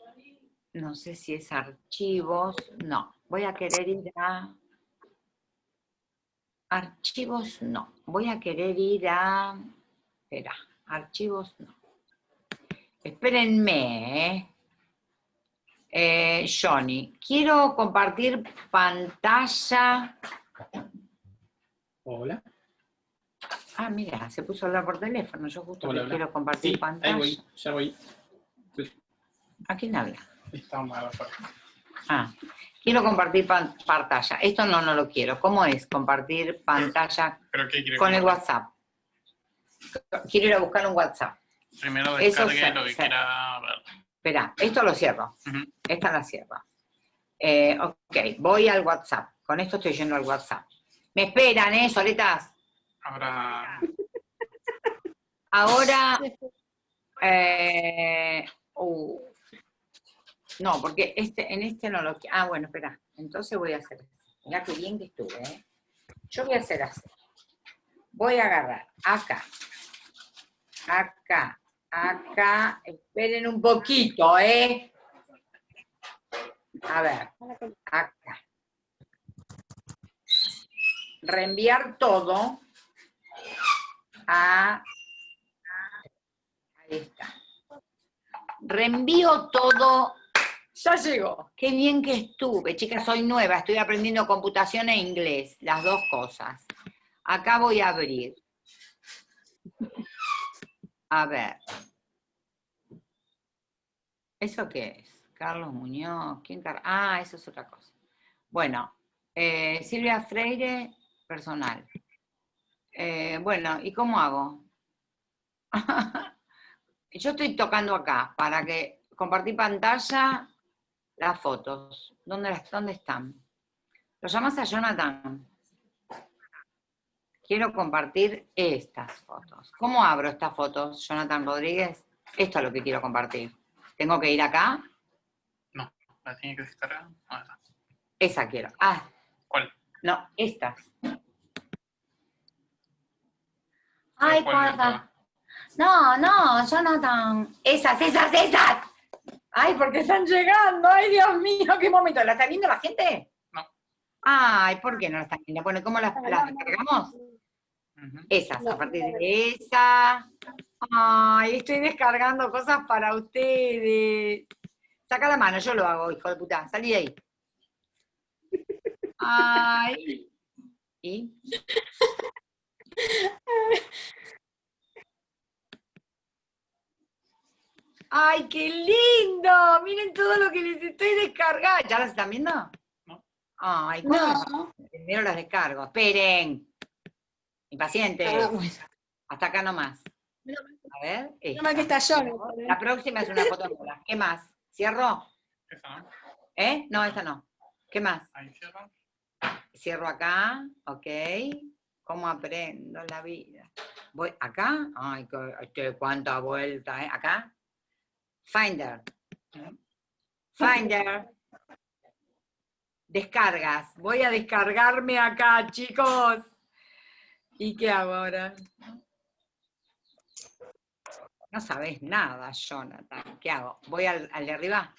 Speaker 1: no sé si es archivos, no, voy a querer ir a, archivos no, voy a querer ir a, espera, archivos no. Espérenme, ¿eh? Eh, Johnny, quiero compartir pantalla.
Speaker 7: Hola.
Speaker 1: Ah, mira, se puso a hablar por teléfono. Yo justo
Speaker 7: Hola,
Speaker 1: quiero compartir
Speaker 7: Sí,
Speaker 1: pantalla.
Speaker 7: ahí voy, ya voy.
Speaker 1: ¿A quién habla? Ah, quiero compartir pan- pantalla. Esto no, no lo quiero. ¿Cómo es compartir pantalla
Speaker 7: ¿Pero qué quiere
Speaker 1: con el? WhatsApp? Quiero ir a buscar un WhatsApp.
Speaker 7: Primero
Speaker 1: Eso
Speaker 7: descargue
Speaker 1: se-
Speaker 7: lo que
Speaker 1: se-
Speaker 7: quiera ver.
Speaker 1: Espera, esto lo cierro. Esta la cierro. Eh, ok, voy al WhatsApp. Con esto estoy yendo al WhatsApp. Me esperan, ¿eh, soletas?
Speaker 7: Ahora,
Speaker 1: Ahora, eh, uh, no, porque este, en este no lo. Ah, bueno, espera. Entonces voy a hacer. Mirá qué bien que estuve, ¿eh? Yo voy a hacer así. Voy a agarrar acá, acá, acá. Esperen un poquito, ¿eh? A ver, acá. Reenviar todo a Ahí está. Reenvío todo. Ya llegó. Qué bien que estuve. Chicas, soy nueva, estoy aprendiendo computación e inglés, las dos cosas. Acá voy a abrir. A ver. ¿Eso qué es? Carlos Muñoz. ¿Quién car- ah, eso es otra cosa. Bueno, eh, Silvia Freire, personal. Eh, bueno, ¿y cómo hago? (laughs) Yo estoy tocando acá para que compartir pantalla, las fotos. ¿Dónde, las- dónde están? Lo llamas a Jonathan. Quiero compartir estas fotos. ¿Cómo abro estas fotos, Jonathan Rodríguez? Esto es lo que quiero compartir. ¿Tengo que ir acá?
Speaker 7: la tiene que descargar. Ahí está.
Speaker 1: Esa quiero. Ah,
Speaker 7: ¿Cuál?
Speaker 1: no, estas. Ay,
Speaker 7: ¿Cuál de
Speaker 1: guarda. No, no, Jonathan. Esas, esas, esas. Ay, porque están llegando. Ay, Dios mío, qué momento. ¿La está viendo la gente?
Speaker 7: No.
Speaker 1: Ay, ¿por qué no la están viendo? Bueno, ¿cómo las, las descargamos? Esas,
Speaker 2: No.
Speaker 1: a partir de esa. Ay, estoy descargando cosas para ustedes. Saca la mano, yo lo hago, hijo de puta. Salí de ahí. Ay. ¿Y? (laughs) ¡Ay, qué lindo! Miren todo lo que les estoy descargando. ¿Ya las están viendo?
Speaker 7: No.
Speaker 1: Ay, ¿cuándo
Speaker 2: No.
Speaker 1: Primero las descargo. Esperen. Impacientes.
Speaker 2: Ah, bueno.
Speaker 1: Hasta acá nomás. A ver.
Speaker 2: Menos mal que
Speaker 1: esta.
Speaker 2: está. ¿eh?
Speaker 1: La próxima es una foto sola. ¿Qué más? ¿Cierro?
Speaker 7: Esa, ¿no?
Speaker 1: ¿Eh? No, esta no. ¿Qué más?
Speaker 7: Ahí cierra.
Speaker 1: Cierro acá. Ok. ¿Cómo aprendo la vida? Voy acá. Ay, qué, qué cuánta vuelta, ¿eh? Acá. Finder. (laughs) Finder. Descargas. Voy a descargarme acá, chicos. ¿Y qué hago ahora? No sabes nada, Jonathan. ¿Qué hago? ¿Voy al, al de arriba?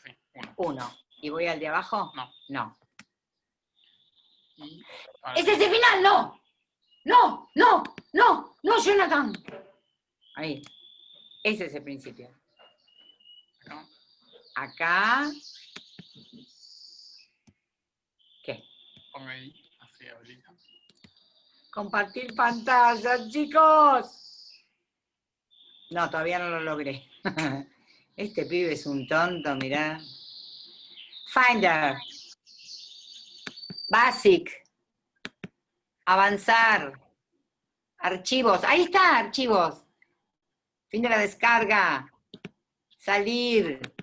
Speaker 1: Uno. ¿Y voy al de abajo?
Speaker 7: No.
Speaker 1: No. ¡Ese es el final! ¡No! ¡No! ¡No! ¡No! ¡No, Jonathan! Ahí. Ese es el principio. Acá. ¿Qué?
Speaker 7: Ahí, así.
Speaker 1: Compartir pantalla, chicos. No, todavía no lo logré. (laughs) Este pibe es un tonto, mirá. Finder. Basic. Avanzar. Archivos. Ahí está, archivos. Fin de la descarga. Salir.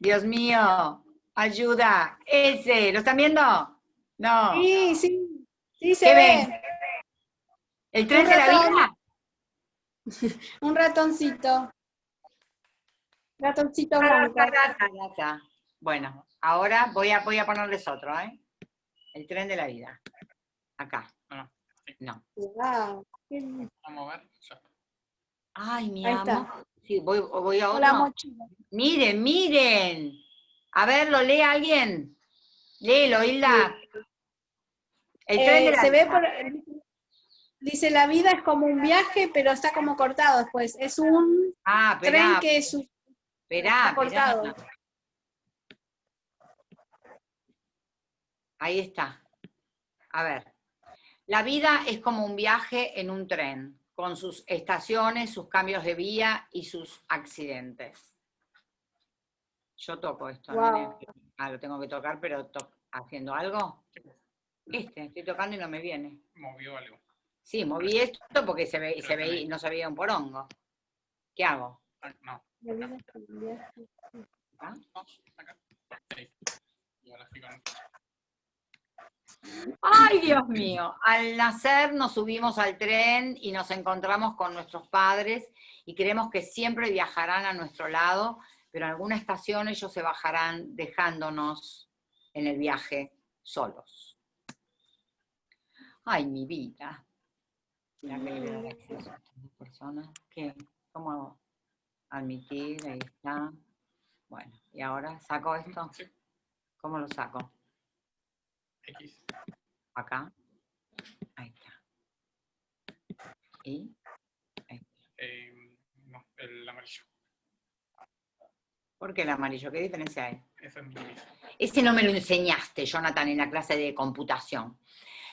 Speaker 1: Dios mío. Ayuda. Ese. ¿Lo están viendo? No.
Speaker 2: Sí, sí. Sí se
Speaker 1: ¿Qué
Speaker 2: ve.
Speaker 1: ven? ¿El tren de la vida? (laughs)
Speaker 2: Un ratoncito. Ratoncito blanco.
Speaker 1: Bueno, ahora voy a, voy a ponerles otro, ¿eh? El tren de la vida. Acá.
Speaker 7: No,
Speaker 1: No.
Speaker 2: Wow.
Speaker 7: Vamos a ver.
Speaker 1: Ay, mi
Speaker 2: Ahí
Speaker 1: amor.
Speaker 2: está.
Speaker 1: Sí, voy, voy a otro. Miren, miren. A ver, ¿lo lee alguien? Léelo, Hilda. El tren
Speaker 2: Eh,
Speaker 1: de
Speaker 2: se ve por, dice, la vida es como un viaje, pero está como cortado después. Es un
Speaker 1: Ah,
Speaker 2: tren que es un-
Speaker 1: esperá,
Speaker 2: está cortado.
Speaker 1: Ahí está. A ver. La vida es como un viaje en un tren, con sus estaciones, sus cambios de vía y sus accidentes. Yo toco esto,
Speaker 2: Wow.
Speaker 1: Ah, lo tengo que tocar, pero to- haciendo algo. Este, estoy tocando y no me viene.
Speaker 7: Movió algo.
Speaker 1: Sí, moví esto porque se ve, se veía, no se veía un porongo. ¿Qué hago?
Speaker 7: Ah, no,
Speaker 2: viaje.
Speaker 1: ¿Ah?
Speaker 7: no, acá. Ahí. Y ahora sí con...
Speaker 1: Ay, Dios mío. Al nacer nos subimos al tren y nos encontramos con nuestros padres y creemos que siempre viajarán a nuestro lado, pero en alguna estación ellos se bajarán dejándonos en el viaje solos. Ay, mi vida. La que le a personas. ¿Qué? ¿Cómo hago? Admitir, ahí está. Bueno, ¿y ahora saco esto? ¿Cómo lo saco?
Speaker 7: X.
Speaker 1: acá, ahí está. Y
Speaker 7: Eh, no, el amarillo.
Speaker 1: ¿por qué el amarillo? ¿Qué diferencia hay?
Speaker 7: Ese es
Speaker 1: no me lo enseñaste, Jonathan, en la clase de computación.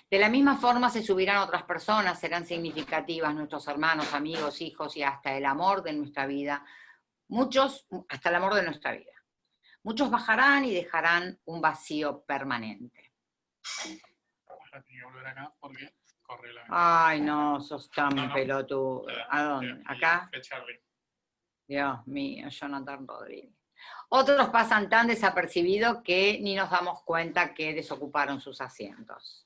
Speaker 1: De la misma forma se subirán otras personas, serán significativas nuestros hermanos, amigos, hijos y hasta el amor de nuestra vida. Muchos, hasta el amor de nuestra vida. Muchos bajarán y dejarán un vacío permanente.
Speaker 7: Ahora tengo que volver acá porque corre la...
Speaker 1: Ay, no, sos tan
Speaker 7: No, no.
Speaker 1: pelotudo. ¿A dónde? ¿Acá? Dios mío, Jonathan Rodríguez. Otros pasan tan desapercibidos que ni nos damos cuenta que desocuparon sus asientos.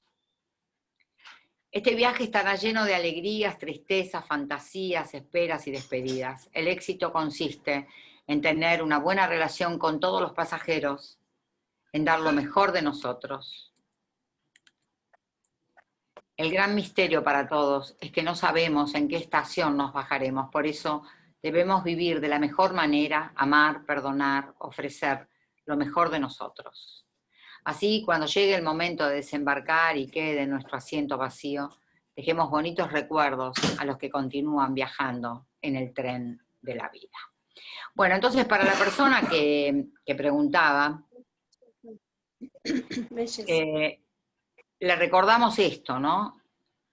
Speaker 1: Este viaje estará lleno de alegrías, tristezas, fantasías, esperas y despedidas. El éxito consiste en tener una buena relación con todos los pasajeros, en dar lo mejor de nosotros. El gran misterio para todos es que no sabemos en qué estación nos bajaremos, por eso debemos vivir de la mejor manera, amar, perdonar, ofrecer lo mejor de nosotros. Así, cuando llegue el momento de desembarcar y quede nuestro asiento vacío, dejemos bonitos recuerdos a los que continúan viajando en el tren de la vida. Bueno, entonces para la persona que, que preguntaba, (coughs) eh, le recordamos esto, ¿no?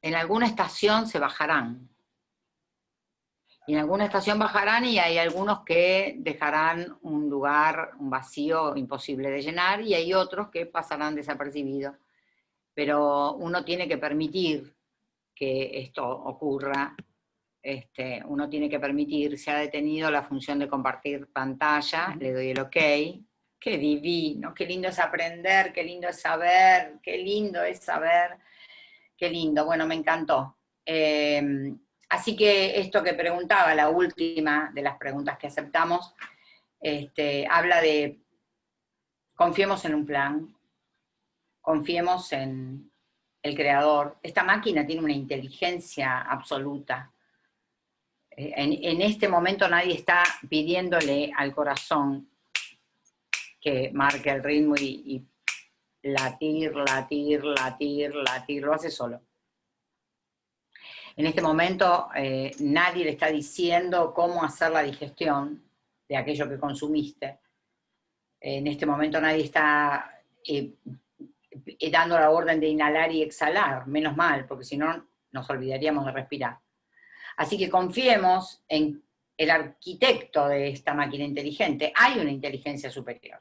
Speaker 1: En alguna estación se bajarán. Y en alguna estación bajarán y hay algunos que dejarán un lugar, un vacío imposible de llenar, y hay otros que pasarán desapercibidos. Pero uno tiene que permitir que esto ocurra, este, uno tiene que permitir, se ha detenido la función de compartir pantalla, le doy el ok, Qué divino, qué lindo es aprender, qué lindo es saber, qué lindo es saber, qué lindo, bueno, me encantó. Eh, así que esto que preguntaba, la última de las preguntas que aceptamos, este, habla de confiemos en un plan, confiemos en el creador. Esta máquina tiene una inteligencia absoluta. Eh, En, en este momento nadie está pidiéndole al corazón que marque el ritmo y, latir, latir, latir, latir, lo hace solo. En este momento eh, nadie le está diciendo cómo hacer la digestión de aquello que consumiste. En este momento nadie está eh, eh, dando la orden de inhalar y exhalar, menos mal, porque si no nos olvidaríamos de respirar. Así que confiemos en el arquitecto de esta máquina inteligente. Hay una inteligencia superior.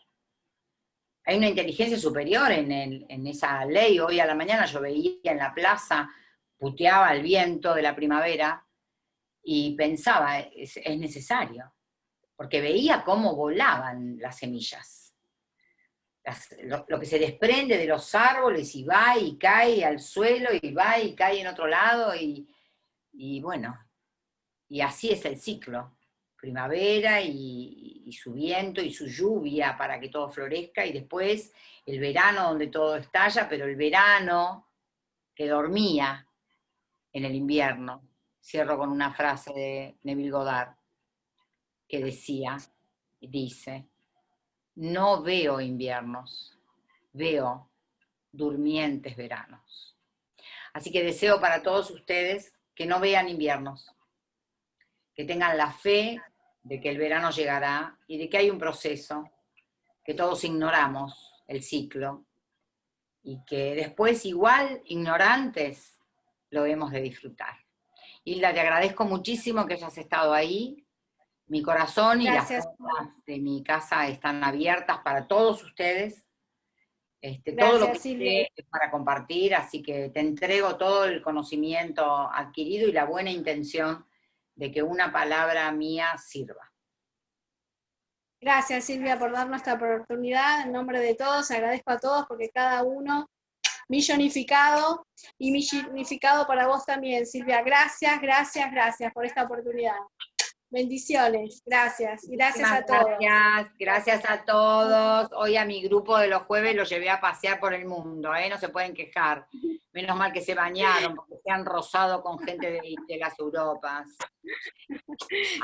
Speaker 1: Hay una inteligencia superior en, esa ley. Hoy a la mañana yo veía en la plaza, puteaba el viento de la primavera y pensaba, es, es necesario, porque veía cómo volaban las semillas. Las- lo, lo que se desprende de los árboles y va y cae al suelo y va y cae en otro lado y, y bueno, y así es el ciclo primavera y, su viento y su lluvia para que todo florezca, y después el verano donde todo estalla, pero el verano que dormía en el invierno, cierro con una frase de Neville Goddard, que decía, dice, no veo inviernos, veo durmientes veranos. Así que deseo para todos ustedes que no vean inviernos, que tengan la fe de que el verano llegará y de que hay un proceso, que todos ignoramos el ciclo, y que después igual, ignorantes, lo hemos de disfrutar. Hilda, te agradezco muchísimo que hayas estado ahí. Mi corazón y las puertas de mi casa están abiertas para todos ustedes. Este, todo lo que
Speaker 2: Silvia.
Speaker 1: es para compartir, así que te entrego todo el conocimiento adquirido y la buena intención de que una palabra mía sirva.
Speaker 2: Gracias Silvia por darnos esta oportunidad. En nombre de todos, agradezco a todos porque cada uno millonificado y millonificado para vos también, Silvia. Gracias, gracias, gracias por esta oportunidad. Bendiciones, gracias. Gracias a todos.
Speaker 1: Gracias, gracias a todos. Hoy a mi grupo de los jueves lo llevé a pasear por el mundo, ¿eh? no se pueden quejar. Menos mal que se bañaron, porque se han rozado con gente de, de las Europas.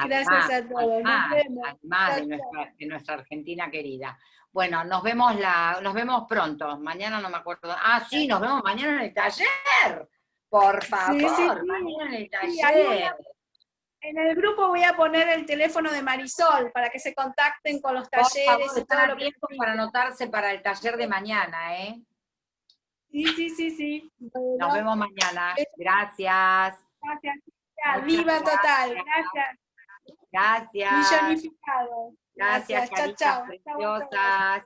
Speaker 2: Gracias a todos. Nos
Speaker 1: además de nuestra, de nuestra Argentina querida. Bueno, nos vemos, la, nos vemos pronto. Mañana no me acuerdo. Ah, sí, nos vemos mañana en el taller. Por favor,
Speaker 2: Sí, sí, sí.
Speaker 1: mañana en el taller.
Speaker 2: En el grupo voy a poner el teléfono de Marisol para que se contacten con los
Speaker 1: Por favor,
Speaker 2: talleres y todo lo
Speaker 1: para anotarse para el taller de mañana, ¿eh?
Speaker 2: Sí, sí, sí, sí. Bueno,
Speaker 1: Nos vemos mañana. Gracias.
Speaker 2: Gracias.
Speaker 1: Muchas
Speaker 2: Viva total.
Speaker 1: gracias.
Speaker 2: Gracias.
Speaker 1: Gracias.
Speaker 2: Millonificado.
Speaker 1: Gracias,
Speaker 2: Chao,
Speaker 1: caritas
Speaker 2: chao. Chao
Speaker 1: preciosas.